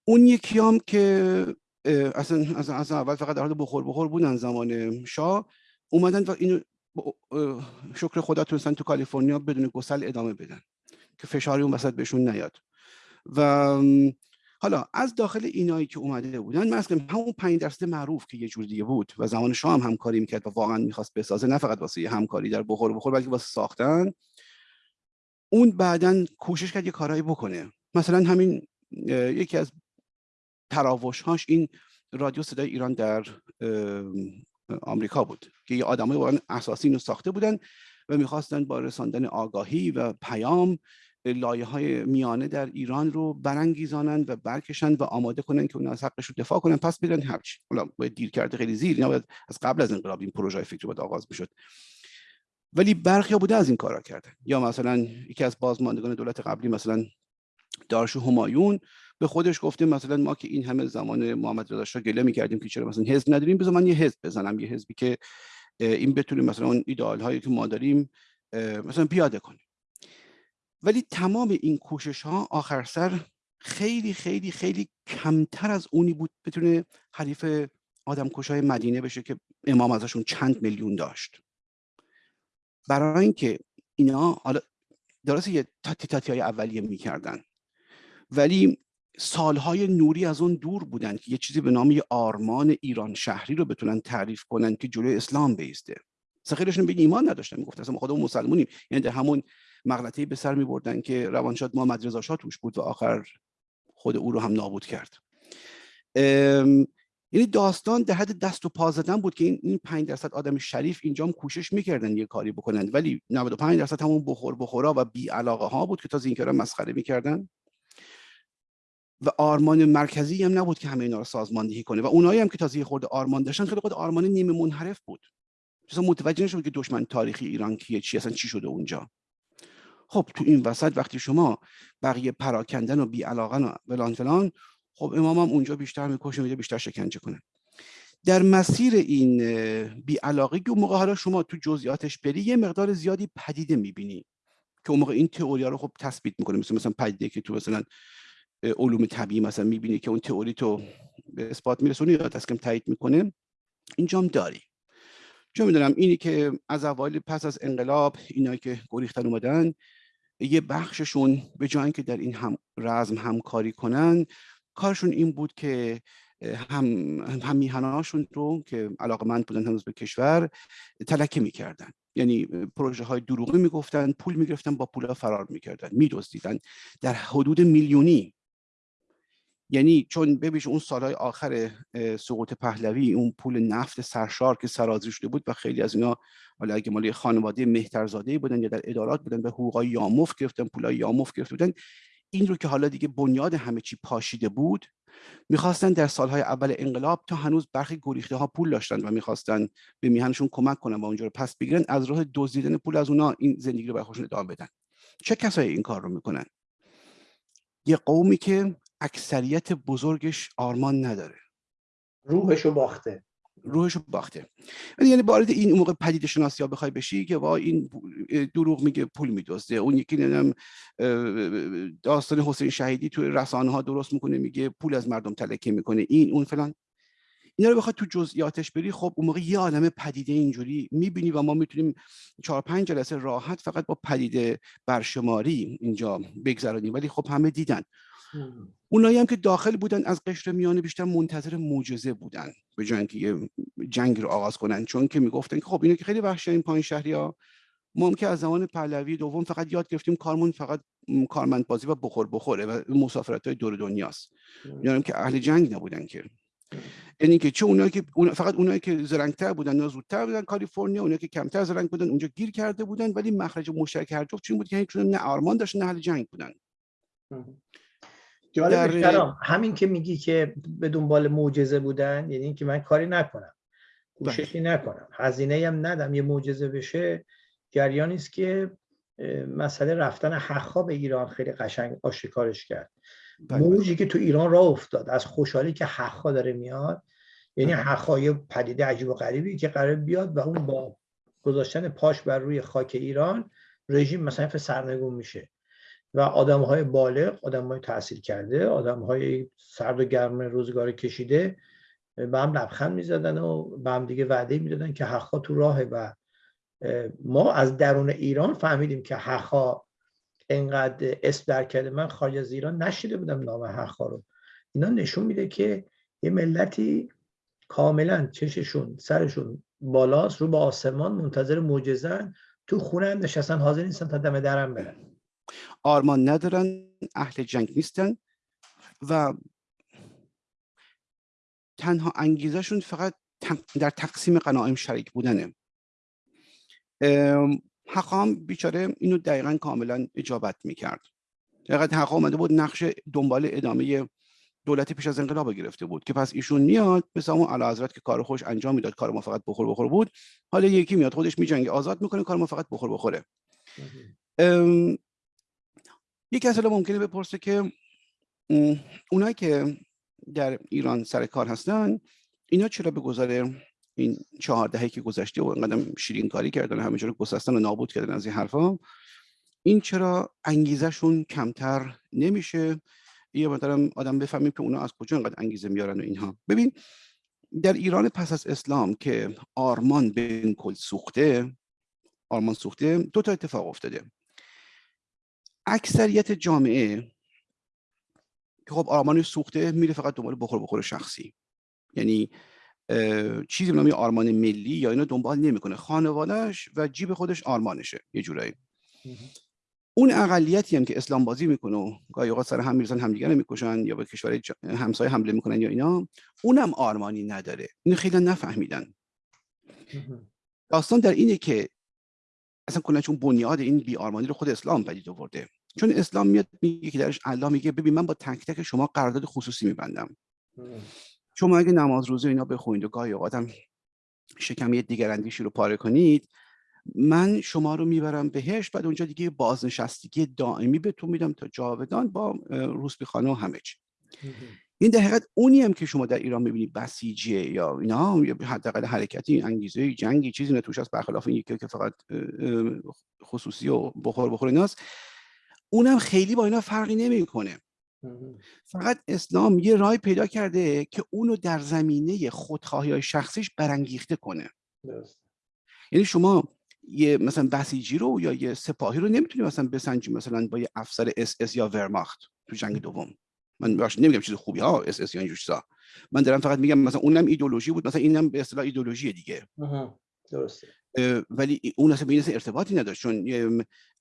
اون یکی هم که اصلا از اول فقط در حال بخور بخور بودن زمان شاه اومدن و اینو شکر خدا تونستن تو کالیفرنیا بدون گسل ادامه بدن که فشاری اون وسط بهشون نیاد. و حالا از داخل اینایی که اومده بودن من همون 5 درصد معروف که یه جور دیگه بود و زمان شاه هم همکاری می‌کرد و واقعا می‌خواست بسازه نه فقط واسه همکاری در بخور بخور بلکه واسه ساختن. اون بعدا کوشش کرد یه کارایی بکنه. مثلا همین یکی از تراوش هاش این رادیو صدای ایران در آمریکا بود که یه آدمای واقعا اساسی اینو ساخته بودن و می‌خواستن با رساندن آگاهی و پیام لایه های میانه در ایران رو برانگیزانند و برکشن و آماده کنن که اون از حقش رو دفاع کنن. پس بدن هرچی حالا باید دیر کرده خیلی زیر اینا باید از قبل از انقلاب این پروژه فکری باید آغاز می‌شد. ولی برخی بوده از این کارا کردن. یا مثلا یکی از بازماندگان دولت قبلی مثلا دارش همایون به خودش گفته مثلا ما که این همه زمان محمد رضا شاه گله می‌کردیم که چرا مثلا حزب نداریم بذار من یه حزب بزنم یه حزبی که این بتونیم مثلا اون ایدئال هایی که ما داریم مثلا پیاده کنیم. ولی تمام این کوشش ها آخر سر خیلی خیلی خیلی کمتر از اونی بود بتونه حریف آدم های مدینه بشه که امام ازشون چند میلیون داشت. برای اینکه اینا حالا درسته یه تاتی تاتی های اولیه می‌کردن. ولی سالهای نوری از اون دور بودن که یه چیزی به نام آرمان ایران شهری رو بتونن تعریف کنن که جلوی اسلام بیسته. سخیرشون به ایمان نداشتن می‌گفت اصلا خودمون مسلمونیم. یعنی در همون مغلطه به سر میبردن که روانشاد محمد رضا شاه توش بود و آخر خود او رو هم نابود کرد. یعنی داستان در حد دست و پا زدن بود که این این 5 درصد آدم شریف اینجا هم کوشش می‌کردن یه کاری بکنن. ولی 95 درصد همون بخور بخورا و بی علاقه ها بود که تازه این کارا مسخره می‌کردن. و آرمان مرکزی هم نبود که همه اینا رو سازماندهی کنه. و اونایی هم که تازه خورده آرمان داشتن خیلی خود آرمان نیمه منحرف بود. مثلا متوجه نشد که دشمن تاریخی ایران کیه چی اصلا چی شده اونجا. خب تو این وسط وقتی شما بقیه پراکندن و بی و فلان فلان خب امام هم اونجا بیشتر می‌کشه میده بیشتر شکنجه کنه. در مسیر این بیعلاقی که اون موقع حالا شما تو جزئیاتش بری یه مقدار زیادی پدیده می‌بینی که اون موقع این تئوری رو خب تثبیت می‌کنه. مثل مثلا پدیده که تو مثلا علوم طبیعی مثلا می‌بینی که اون تئوری تو به اثبات میرسونه یا دست کم تایید می‌کنه؟ اینجام داری چون می‌دونم اینی که از اوایل پس از انقلاب اینایی که گریختن اومدن یه بخششون به جای که در این هم رزم همکاری کنن کارشون این بود که هم هم میهناشون رو که علاقه مند بودن هنوز به کشور تلکه می‌کردن. یعنی پروژه های دروغی می‌گفتن پول می‌گرفتن با پول فرار می‌کردن میدزدیدن. در حدود میلیونی یعنی چون ببینید اون سالهای آخر سقوط پهلوی اون پول نفت سرشار که سرازی شده بود و خیلی از اینا حالا اگه مالی خانواده مهترزاده بودن یا در ادارات بودن به حقوقای یامف گرفتن پولای یامف گرفته بودن این رو که حالا دیگه بنیاد همه چی پاشیده بود می‌خواستن در سالهای اول انقلاب تا هنوز برخی گریخته ها پول داشتن و می‌خواستن به میهنشون کمک کنن و اونجا رو پس بگیرن از راه دزدیدن پول از اونا این زندگی رو برای خودشون ادامه بدن. چه کسایی این کار رو می‌کنن؟ یه قومی که اکثریت بزرگش آرمان نداره. روحشو باخته. روحشو باخته. یعنی وارد این موقع پدیده شناسی ها بخوای بشی که وا این دروغ میگه پول میدزده. اون یکی نمی‌دونم داستان حسین شهیدی توی رسانه ها درست می‌کنه میگه پول از مردم تلکه می‌کنه. این اون فلان. اینا رو بخواد تو جزئیاتش بری خب اون موقع یه عالم پدیده اینجوری می‌بینی و ما می‌تونیم چهار پنج جلسه راحت فقط با پدیده برشماری اینجا بگذرانیم ولی خب همه دیدن. اونایی هم که داخل بودن از قشر میانه بیشتر منتظر معجزه بودن به جای اینکه یه جنگ رو آغاز کنن. چون که می‌گفتن که خب اینا که خیلی وحشی این پایین شهری ها ما که از زمان پهلوی دوم فقط یاد گرفتیم کارمون فقط کارمند بازی و بخور بخوره و مسافرت های دور دنیاست. یعنی که اهل جنگ نبودن که. یعنی که چه اونایی که فقط اونایی که زرنگتر بودن یا زودتر بودن کالیفرنیا اونایی که کمتر زرنگ بودن اونجا گیر کرده بودن ولی مخرج مشترک هر جفت چون بود که نه آرمان داشتن نه اهل جنگ بودن. جالب همین که میگی که به دنبال معجزه بودن یعنی اینکه من کاری نکنم. کوششی بله. نکنم. هزینه هم ندم. یه معجزه بشه جریانی است که مسئله رفتن حقا به ایران خیلی قشنگ آشکارش کرد. بله، بله. موجی که تو ایران راه افتاد از خوشحالی که حقا داره میاد یعنی حقا یه پدیده عجیب و غریبی که قرار بیاد و اون با گذاشتن پاش بر روی خاک ایران رژیم مثلا سرنگون میشه. و آدم های بالغ آدم های تحصیل کرده آدم های سرد و گرم روزگار کشیده به هم لبخند می‌زدن و به هم دیگه وعده می‌دادن که حقا تو راهه و ما از درون ایران فهمیدیم که حقا انقدر اسم در کرده من خارج از ایران نشیده بودم نام حقا رو. اینا نشون میده که یه ملتی کاملا چششون سرشون بالاست رو با آسمان منتظر معجزن تو خونه نشستن حاضر نیستن تا دم درم برن. آرمان ندارن اهل جنگ نیستن و تنها انگیزشون فقط در تقسیم قناعیم شریک بودنه. حقام بیچاره اینو دقیقا کاملا اجابت می‌کرد. دقیقا حقا آمده بود نقش دنبال ادامه دولت پیش از انقلاب گرفته بود که پس ایشون میاد مثل اون علا حضرت که کار خوش انجام می‌داد کار ما فقط بخور بخور بود. حالا یکی میاد خودش میجنگه آزاد می‌کنه کار ما فقط بخور بخوره. یک کسی ممکنه بپرسه که اونایی که در ایران سر کار هستن اینا چرا به گذاره این چهار دهه که گذشته و اینقدر شیرین کاری کردن همه رو گسستن و نابود کردن از این حرفا این چرا انگیزشون کمتر نمیشه؟ یه مثلا آدم بفهمیم که اونا از کجا اینقدر انگیزه میارن و اینها. ببین در ایران پس از اسلام که آرمان به کل سوخته آرمان سوخته دو تا اتفاق افتاده. اکثریت جامعه که خب آرمانش سوخته میره فقط دنبال بخور بخور شخصی. یعنی چیزی به نام آرمان ملی یا اینو دنبال نمی‌کنه. خانوادهش و جیب خودش آرمانشه یه جورایی. اون اقلیتی هم که اسلام بازی می‌کنه و گاهی اوقات سر هم می‌رسن همدیگه رو می‌کشن یا به کشور همسایه حمله می‌کنن یا اینا اونم آرمانی نداره. اینو خیلی نفهمیدن. داستان در اینه که اصلا کلا چون بنیاد این بی آرمانی رو خود اسلام پدید آورده. چون اسلام میاد میگه که درش الله میگه ببین من با تک تک شما قرارداد خصوصی میبندم. شما اگه نماز روزه اینا بخونید و گاهی اوقات هم شکم یه دیگر اندیشی رو پاره کنید من شما رو می‌برم بهش بعد اونجا دیگه بازنشستگی دائمی بهتون میدم تا جاودان با روسبی خانه و همه چی. این در حقیقت اونی هم که شما در ایران می‌بینید بسیجیه یا اینا یا حداقل حرکتی انگیزه جنگی چیزی نه توش هست برخلاف این یکی که فقط خصوصی و بخور بخور ایناست اونم خیلی با اینا فرقی نمی‌کنه. فقط اسلام یه راهی پیدا کرده که اونو در زمینه خودخواهی های شخصیش برانگیخته کنه. یعنی شما یه مثلا بسیجی رو یا یه سپاهی رو نمی‌تونی مثلا بسنجی مثلا با یه افسر اس اس یا ورماخت تو جنگ دوم. من باش نمیگم چیز خوبی ها اس اس یا اینجور من دارم فقط میگم مثلا اونم ایدولوژی بود مثلا اینم به اصطلاح ایدولوژی دیگه. درسته. ولی اون اصلا به ارتباطی نداشت چون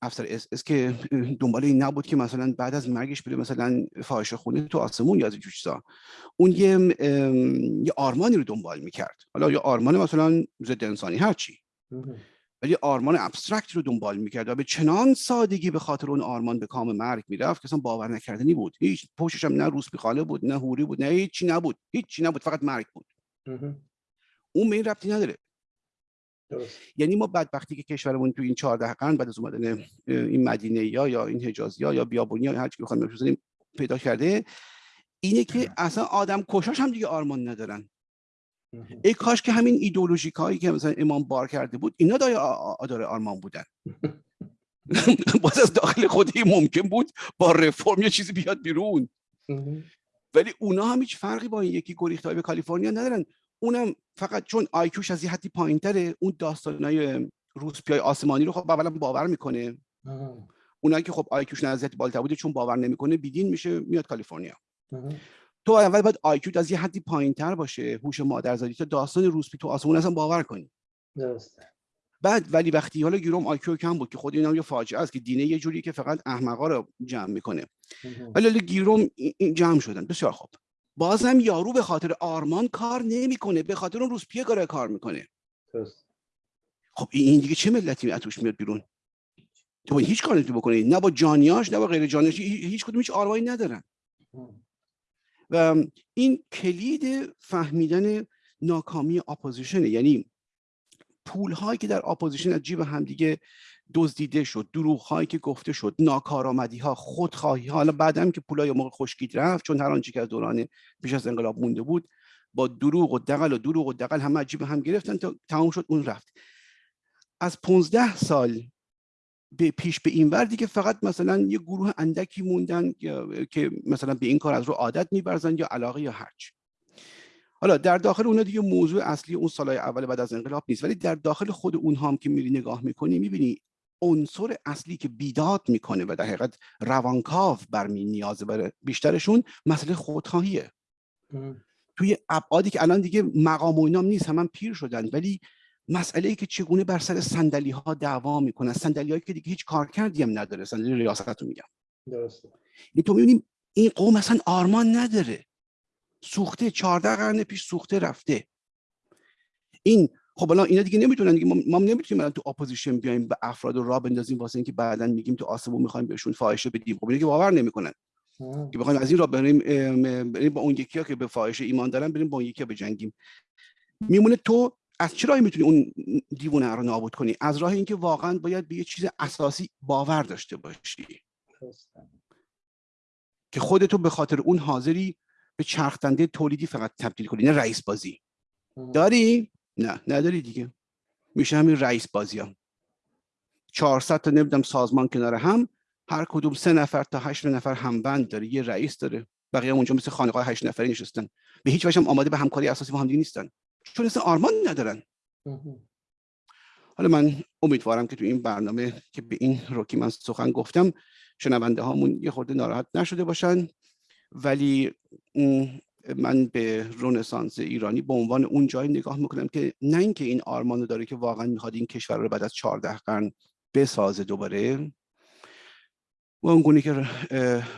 افسر اس, اس که دنبال این نبود که مثلا بعد از مرگش بره مثلا فاحشه خونه تو آسمون یا از اینجور چیزا. اون یه یه آرمانی رو دنبال می‌کرد. حالا یه آرمان مثلا ضد انسانی هرچی. ولی آرمان abstract رو دنبال می‌کرد و به چنان سادگی به خاطر اون آرمان به کام مرگ می‌رفت که اصلا باور نکردنی بود. هیچ پشتش هم نه روسپی‌خونه بود نه هوری بود نه هیچی نبود. هیچی نبود فقط مرگ بود. اون به این ربطی نداره. یعنی ما بدبختی که کشورمون تو این 14 قرن بعد از اومدن این مدینه یا یا این حجازی ها یا بیابونی ها هر چی بخوایم پیدا کرده اینه که اصلا آدم کشاش هم دیگه آرمان ندارن. ای کاش که همین ایدولوژیک هایی که مثلا امام بار کرده بود اینا دای آدار آرمان بودن. باز از داخل خودی ممکن بود با رفرم یه چیزی بیاد بیرون. ولی اونا هم هیچ فرقی با این یکی گریخته به کالیفرنیا ندارن. اونم فقط چون IQ ش از یه حدی پایین تره اون داستانای روسپیای آسمانی رو خب اولا باور می‌کنه. اونایی که خب IQ ش نزدیک بالاتر بوده چون باور نمی‌کنه بی‌دین میشه میاد کالیفرنیا. تو اول باید IQ از یه حدی پایین تر باشه هوش مادرزادی تا داستان روسپی تو آسمون اصلا باور کنی. درسته. بعد ولی وقتی حالا گیروم IQ کم بود که خود اینا یه فاجعه است که دینه یه جوری که فقط احمقا رو جمع می‌کنه. ولی گیروم جمع شدن. بسیار خوب. بازم یارو به خاطر آرمان کار نمی‌کنه به خاطر اون روسپیه کار کار می‌کنه. درست. خب این دیگه چه ملتی از توش میاد بیرون؟ تو هیچ کاری نمی‌تونی بکنی. نه با جانیاش نه با غیر جانیاش هیچ کدوم هیچ آرمانی ندارن و این کلید فهمیدن ناکامی opposition ه. یعنی پول هایی که در opposition از جیب همدیگه دزدیده شد دروغ هایی که گفته شد ناکارآمدی ها خودخواهی ها حالا بعدم که پولای موقع خشکید رفت چون هر آنچه که از دوران پیش از انقلاب مونده بود با دروغ و دقل و دروغ و دقل همه جیب هم گرفتن تا تمام شد اون رفت. از 15 سال به پیش به این ور دیگه فقط مثلا یه گروه اندکی موندن که مثلا به این کار از رو عادت میبرزن یا علاقه یا هرچ حالا در داخل اونها دیگه موضوع اصلی اون سالهای اول بعد از انقلاب نیست ولی در داخل خود اونها هم که میری نگاه می‌کنی می‌بینی عنصر اصلی که بیداد می‌کنه و در حقیقت روانکاو برمی نیازه برای بیشترشون مسئله خودخواهیه. توی ابعادی که الان دیگه مقام و اینام نیست هم پیر شدن ولی مسئله ای که چگونه بر سر صندلی ها دعوا می‌کنن صندلی هایی که دیگه هیچ کار کردی هم نداره. صندلی ریاست رو میگم. درسته. این تو می‌بینیم این قوم اصلا آرمان نداره. سوخته 14 قرن پیش سوخته رفته. این خب الان اینا دیگه نمی‌تونن دیگه. ما, نمی‌تونیم الان تو opposition بیایم به افراد رو راه بندازیم واسه اینکه بعدا میگیم تو آسمون می‌خوایم بهشون فاحشه بدیم. خب که باور نمی‌کنن. که بخوایم از این راه بریم بریم با اون یکی ها که به فاحشه ایمان دارن بریم با اون یکی ها بجنگیم. میمونه تو از چه راهی می‌تونی اون دیوونه رو نابود کنی؟ از راه اینکه واقعا باید به یه چیز اساسی باور داشته باشی. که خودتو به خاطر اون حاضری به چرخدنده تولیدی فقط تبدیل کنی نه رئیس بازی داری؟ نه نداری دیگه. میشه همین رئیس بازی هم 400 تا نمی‌دونم سازمان کنار هم هر کدوم سه نفر تا هشت نفر همبند داره یه رئیس داره. بقیه اونجا مثل خانقاه هشت نفری نشستن. به هیچ وجه هم آماده به همکاری اساسی با هم نیستن. چون اصلا آرمان ندارن. حالا من امیدوارم که تو این برنامه که به این رو که من سخن گفتم شنونده هامون یه خورده ناراحت نشده باشن. ولی من به رونسانس ایرانی به عنوان اون جایی نگاه می‌کنم که نه اینکه این آرمانو داره که واقعا می‌خواد این کشور رو بعد از 14 قرن بسازه دوباره. و اون گونه که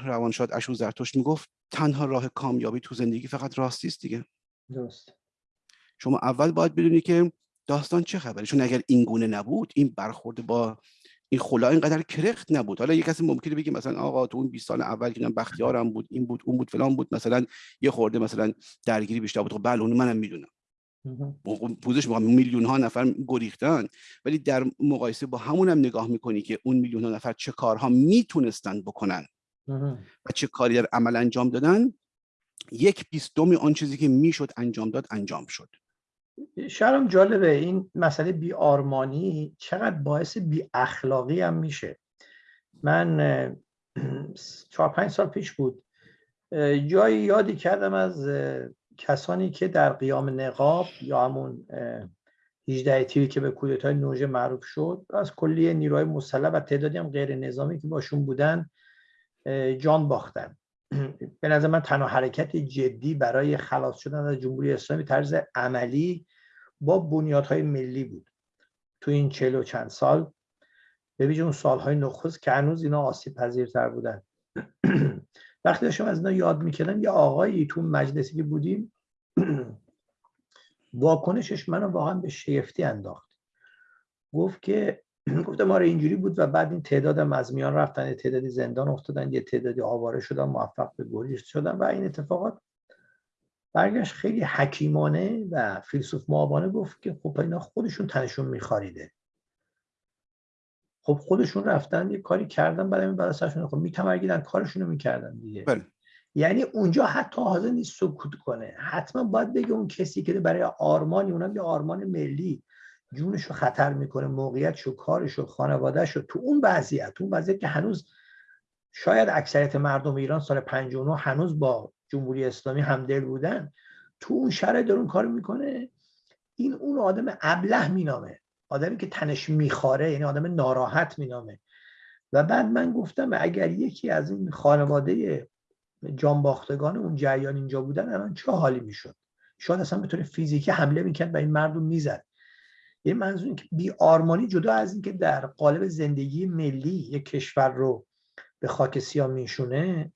روانشاد اشو زرتوش می‌گفت تنها راه کامیابی تو زندگی فقط راستی است دیگه. درست. شما اول باید بدونی که داستان چه خبره. چون اگر این گونه نبود این برخورد با این خلا اینقدر کرخت نبود. حالا یه کسی ممکنه بگه مثلا آقا تو اون 20 سال اول که بختیارم بود این بود اون بود فلان بود مثلا یه خورده مثلا درگیری بیشتر بود. خب بله اون منم می‌دونم. پوزش میگم میلیون ها نفر گریختن. ولی در مقایسه با همون هم نگاه می‌کنی که اون میلیون ها نفر چه کارها می‌تونستن بکنن و چه کاری در عمل انجام دادن یک بیستمی آن چیزی که می‌شد انجام داد انجام شد. شرم جالبه این مسئله بی آرمانی چقدر باعث بی اخلاقی هم میشه. من چهار پنج سال پیش بود. جایی یادی کردم از کسانی که در قیام نقاب یا همون 18 تیری که به کودتای نوژه معروف شد از کلیه نیروهای مسلح و تعدادی هم غیر نظامی که باشون بودن جان باختن. به نظر من تنها حرکت جدی برای خلاص شدن از جمهوری اسلامی طرز عملی با بنیادهای ملی بود. تو این چهل و چند سال به اون سالهای نخست که هنوز اینا آسیب پذیرتر بودن. وقتی داشتم از اینا یاد می‌کردم یه آقایی تو مجلسی که بودیم واکنشش منو واقعا به شیفتی انداخت. گفت که گفتم آره اینجوری بود و بعد این تعداد از میان رفتن یه تعدادی زندان افتادن یه تعدادی آواره شدن موفق به گریخت شدن و این اتفاقات برگشت خیلی حکیمانه و فیلسوف معابانه گفت که خب اینا خودشون تنشون میخاریده خب خودشون رفتن یه کاری کردن برای این برای سرشون. خب میتمرگیدن کارشون رو می‌کردن دیگه. بله. یعنی اونجا حتی حاضر نیست سکوت کنه. حتما باید بگه اون کسی که برای آرمانی اونم یه آرمان ملی جونش رو خطر می‌کنه موقعیتش و کارش و خانوادهش رو تو اون وضعیت تو اون وضعیت که هنوز شاید اکثریت مردم ایران سال 59 هنوز با جمهوری اسلامی همدل بودن تو اون شرایط دارون کار می‌کنه. این اون آدم ابله مینامه. آدمی که تنش میخاره یعنی آدم ناراحت مینامه. و بعد من گفتم اگر یکی از این خانواده جانباختگان اون جریان اینجا بودن الان چه حالی می‌شد؟ شاید اصلا به طور فیزیکی حمله می‌کرد و این مردم می‌زد. یه منظور که بی آرمانی جدا از اینکه در قالب زندگی ملی یک کشور رو به خاک سیاه میشونه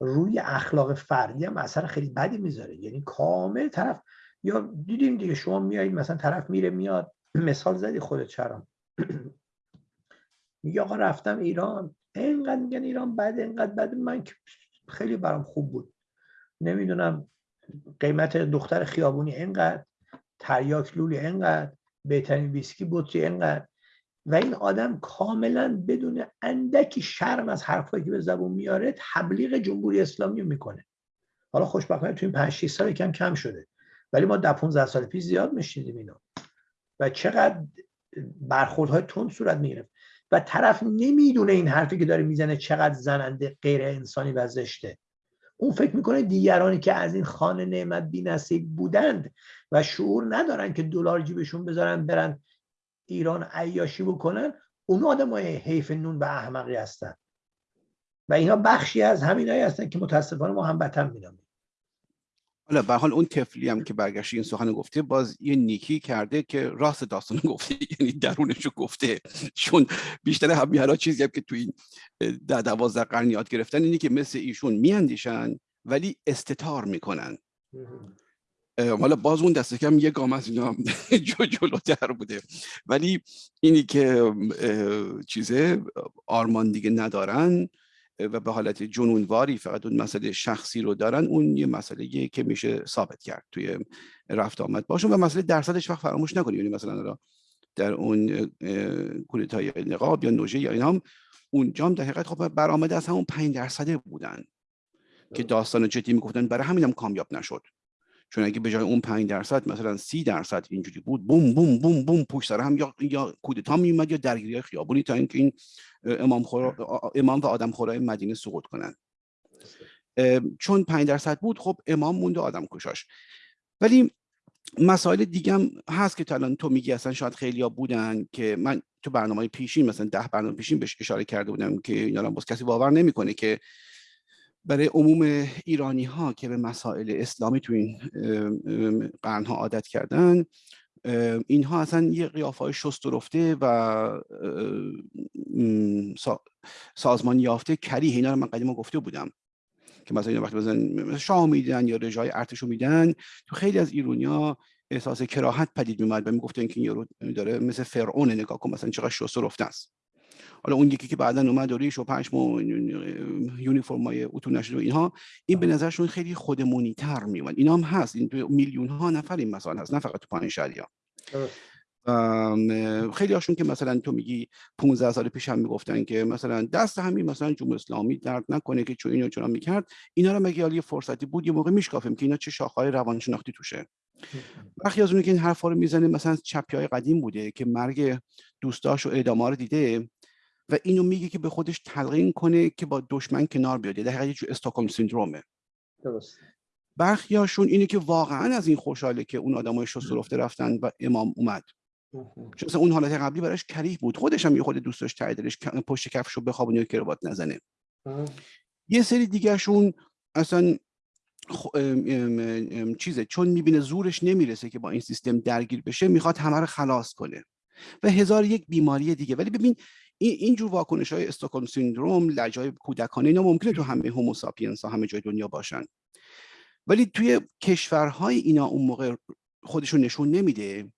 روی اخلاق فردی هم اثر خیلی بدی می‌ذاره. یعنی کامل طرف یا دیدیم دیگه شما میایید مثلا طرف میره میاد. مثال زدی خودت چرا؟ میگه آقا رفتم ایران. اینقدر میگن ایران بد اینقدر بد. من خیلی برام خوب بود. نمی‌دونم قیمت دختر خیابونی اینقدر تریاک لولی اینقدر. بهترین ویسکی بطری اینقدر و این آدم کاملا بدون اندکی شرم از حرفایی که به زبون میاره تبلیغ جمهوری اسلامی می‌کنه. حالا خوشبختانه تو این 5 6 سال کم کم شده. ولی ما در 15 سال پیش زیاد میشنیدیم اینو. و چقدر برخوردهای تند صورت می‌گرفت. و طرف نمی‌دونه این حرفی که داره می‌زنه چقدر زننده غیر انسانی و زشته. اون فکر می‌کنه دیگرانی که از این خانه نعمت بی نصیب بودند و شعور ندارن که دلار جیبشون بذارن برن ایران عیاشی بکنن اون آدم های حیف نون و احمقی هستن. و اینا بخشی از همینایی هستن که متاسفانه ما هم بتن مینامیم حالا به حال اون تفلی هم که برگشت این سخن گفته باز یه نیکی کرده که راست داستان گفته. یعنی درونش رو گفته. چون بیشتر همیهرا چیزی هم که تو این ده دوازده قرن یاد گرفتن اینی که مثل ایشون میاندیشن ولی استتار می‌کنن. حالا باز اون دست کم یه گام از اینا جو جلوتر بوده. ولی اینی که چیزه آرمان دیگه ندارن. و به حالت جنونواری فقط اون مسئله شخصی رو دارن اون یه مسئله که میشه ثابت کرد توی رفت آمد باشون و مسئله درصدش وقت فراموش نکنیم. یعنی مثلا در اون کودتای نقاب یا نوژه یا اینا هم اونجا هم در حقیقت خب برآمده از همون 5 درصده بودن که داستان جدی می‌گفتن. برای همین هم کامیاب نشد. چون اگه به جای اون 5 درصد مثلا 30 درصد اینجوری بود بوم بوم بوم بوم پشت سر هم یا یا کودتا میومد یا درگیری خیابونی تا اینکه این امام خورا، امام و آدم خورای مدینه سقوط کنن چون 5 درصد بود خب امام موند و آدم کشاش ولی مسائل دیگه هم هست که الان تو میگی اصلا شاید خیلیا بودن که من تو برنامه پیشین مثلا ده برنامه پیشین بهش اشاره کرده بودم که اینا باز کسی باور نمی‌کنه که برای عموم ایرانی ها که به مسائل اسلامی تو این قرن ها عادت کردن اینها اصلا یه قیافه های شست و رفته و سازمان یافته کریه. اینا رو من قدیما گفته بودم که مثلا اینا وقتی بزن شاه میدن یا رجای ارتشو میدن تو خیلی از ایرونیا احساس کراهت پدید میومد و می‌گفتن که این یارو داره مثل فرعون نگاه کن مثلا چقدر شست و رفته است. حالا اون یکی که بعدا اومد و ریش و پشم یونیفرم های اتو نشد و اینها این به نظرشون خیلی خودمونی تر میومد اینا هم هست. این میلیون ها نفر این مسائل هست نه فقط تو پایین شهریا خیلی هاشون که مثلا تو میگی 15 سال پیش هم می‌گفتن که مثلا دست همین مثلا جمهوری اسلامی درد نکنه که چون اینو چون می‌کرد. اینا رو مگه یه فرصتی بود یه موقع میشکافیم که اینا چه شاخهای روانشناختی توشه. برخی از اون که این حرفا رو می‌زنه مثلا چپی های قدیم بوده که مرگ دوستاش و اعدام رو دیده و اینو میگه که به خودش تلقین کنه که با دشمن کنار بیاد. در حقیقت یه استاکهلم سیندرومه. درست. برخیاشون اینه که واقعا از این خوشحاله که اون آدمای شست رفته رفتن و امام اومد. چون اون حالت قبلی براش کریه بود. خودش هم یه خود دوست داشت دلش پشت کفشو بخوابونه و کروات نزنه. یه سری دیگهشون اصلا چیزه. چون می‌بینه زورش نمی‌رسه که با این سیستم درگیر بشه می‌خواد همه رو خلاص کنه. و هزار یک بیماری دیگه. ولی ببین این اینجور واکنش های استوکن سیندروم لجای کودکانه اینا ممکنه تو همه هوموساپینس ها همه جای دنیا باشن. ولی توی کشورهای اینا اون موقع خودشون نشون نمیده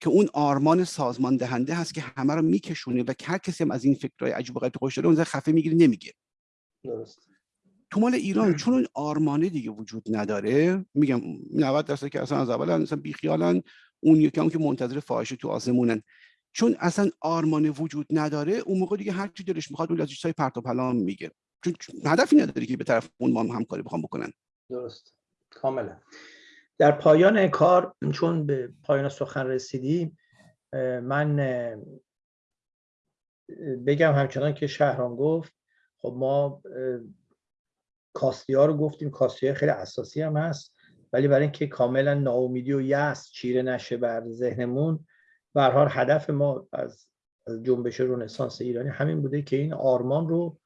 که اون آرمان سازمان دهنده هست که همه رو میکشونه و هر کسی هم از این فکرهای عجیب و غریب خوش داره اون خفه می‌گیره نمیگه. درست. تو مال ایران چون اون آرمانه دیگه وجود نداره میگم 90 درصد که اصلا از اول اصلا بیخیالن. اون یکی هم که منتظر فاحشه تو آسمونن چون اصلا آرمان وجود نداره اون موقع دیگه هر چی دلش می‌خواد اون از چیزای پرت و پلام میگه چون هدفی نداره که به طرف اون ما هم همکاری بخوام بکنن. درست. کاملا در پایان کار چون به پایان سخن رسیدیم من بگم همچنان که شهران گفت خب ما کاستی ها رو گفتیم. کاستی خیلی اساسی هم هست. ولی برای اینکه کاملا ناامیدی و یأس چیره نشه بر ذهنمون به حال هدف ما از جنبش رنسانس ایرانی همین بوده که این آرمان رو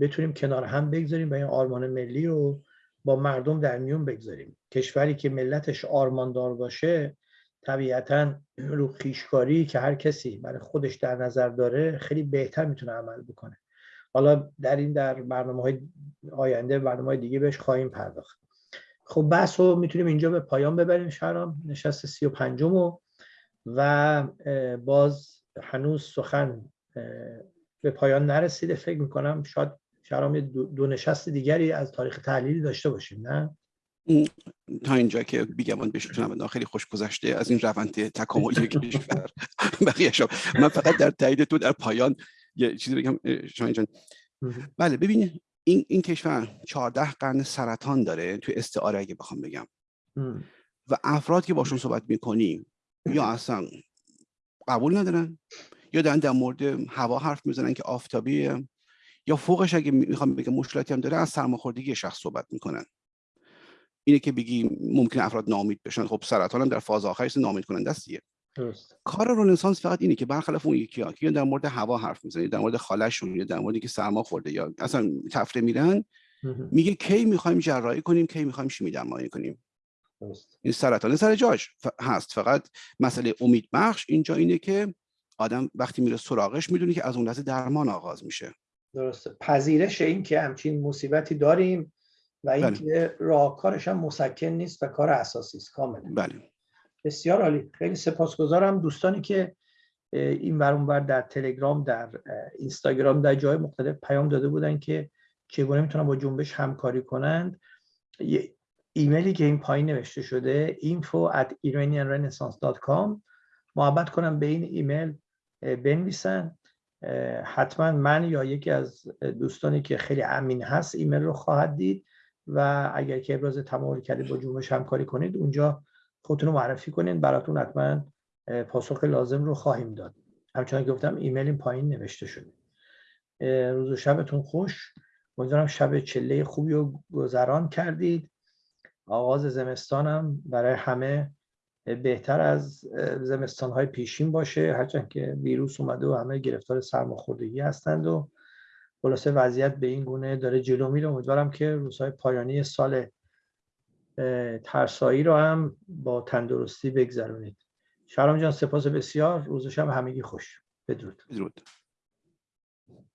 بتونیم کنار هم بگذاریم و این آرمان ملی رو با مردم در میون بگذاریم. کشوری که ملتش آرماندار باشه طبیعتا رو خیشکاری که هر کسی برای خودش در نظر داره خیلی بهتر می‌تونه عمل بکنه. حالا در این در برنامه های آینده برنامه های دیگه بهش خواهیم پرداخت. خب بحث رو می‌تونیم اینجا به پایان ببریم شهرام. نشست سی و پنجم و باز هنوز سخن به پایان نرسیده. فکر می‌کنم شاید شرام دو نشست دیگری از تاریخ تحلیلی داشته باشیم نه؟ تا اینجا که بیگمان بشتونم خیلی خوش گذشته از این روند تکاملی کشور بقیه شما من فقط در تایید تو در پایان یه چیزی بگم شما جان. بله ببین این این کشور 14 قرن سرطان داره تو استعاره اگه بخوام بگم. و افراد که باشون صحبت می‌کنی یا اصلا قبول ندارن یا دارن در مورد هوا حرف می‌زنن که آفتابیه یا فوقش اگه می‌خوام بگم مشکلاتی هم داره از سرماخوردگی شخص صحبت می‌کنن. اینه که بگی ممکن افراد نامید بشن. خب سرطان هم در فاز آخرش نامید کننده است کار رنسانس فقط اینه که برخلاف اون یکی ها که در مورد هوا حرف می‌زنه در مورد خالشون یا در مورد که سرما خورده یا اصلا تفره میرن میگه کی می‌خوایم جراحی کنیم کی می‌خوایم شیمی درمانی کنیم. این سرطان سر جاش هست. فقط مسئله امید بخش اینجا اینه که آدم وقتی میره سراغش می‌دونه که از اون لحظه درمان آغاز میشه. درسته. پذیرش این که همچین مصیبتی داریم و اینکه بله. راهکارش هم مسکن نیست و کار اساسی است. کاملا. بله. بسیار عالی. خیلی سپاسگزارم دوستانی که این بر در تلگرام در اینستاگرام در جای مختلف پیام داده بودن که چگونه می‌تونن با جنبش همکاری کنند. ایمیلی که این پایین نوشته شده info at iranianrenaissance.com محبت کنم به این ایمیل بنویسن. حتما من یا یکی از دوستانی که خیلی امین هست ایمیل رو خواهد دید. و اگر که ابراز تمایل کردید با جنبش همکاری کنید اونجا خودتون رو معرفی کنید براتون حتما پاسخ لازم رو خواهیم داد. همچنان گفتم ایمیل این پایین نوشته شده. روز و شبتون خوش. امیدوارم شب چله خوبی رو گذران کردید. آغاز زمستانم برای همه بهتر از زمستان های پیشین باشه. هرچند که ویروس اومده و همه گرفتار سرماخوردگی هستند و خلاصه وضعیت به این گونه داره جلو میره. امیدوارم که روزهای پایانی سال ترسایی رو هم با تندرستی بگذرونید. شهرام جان سپاس بسیار. روز شب همگی خوش. بدرود. بدرود.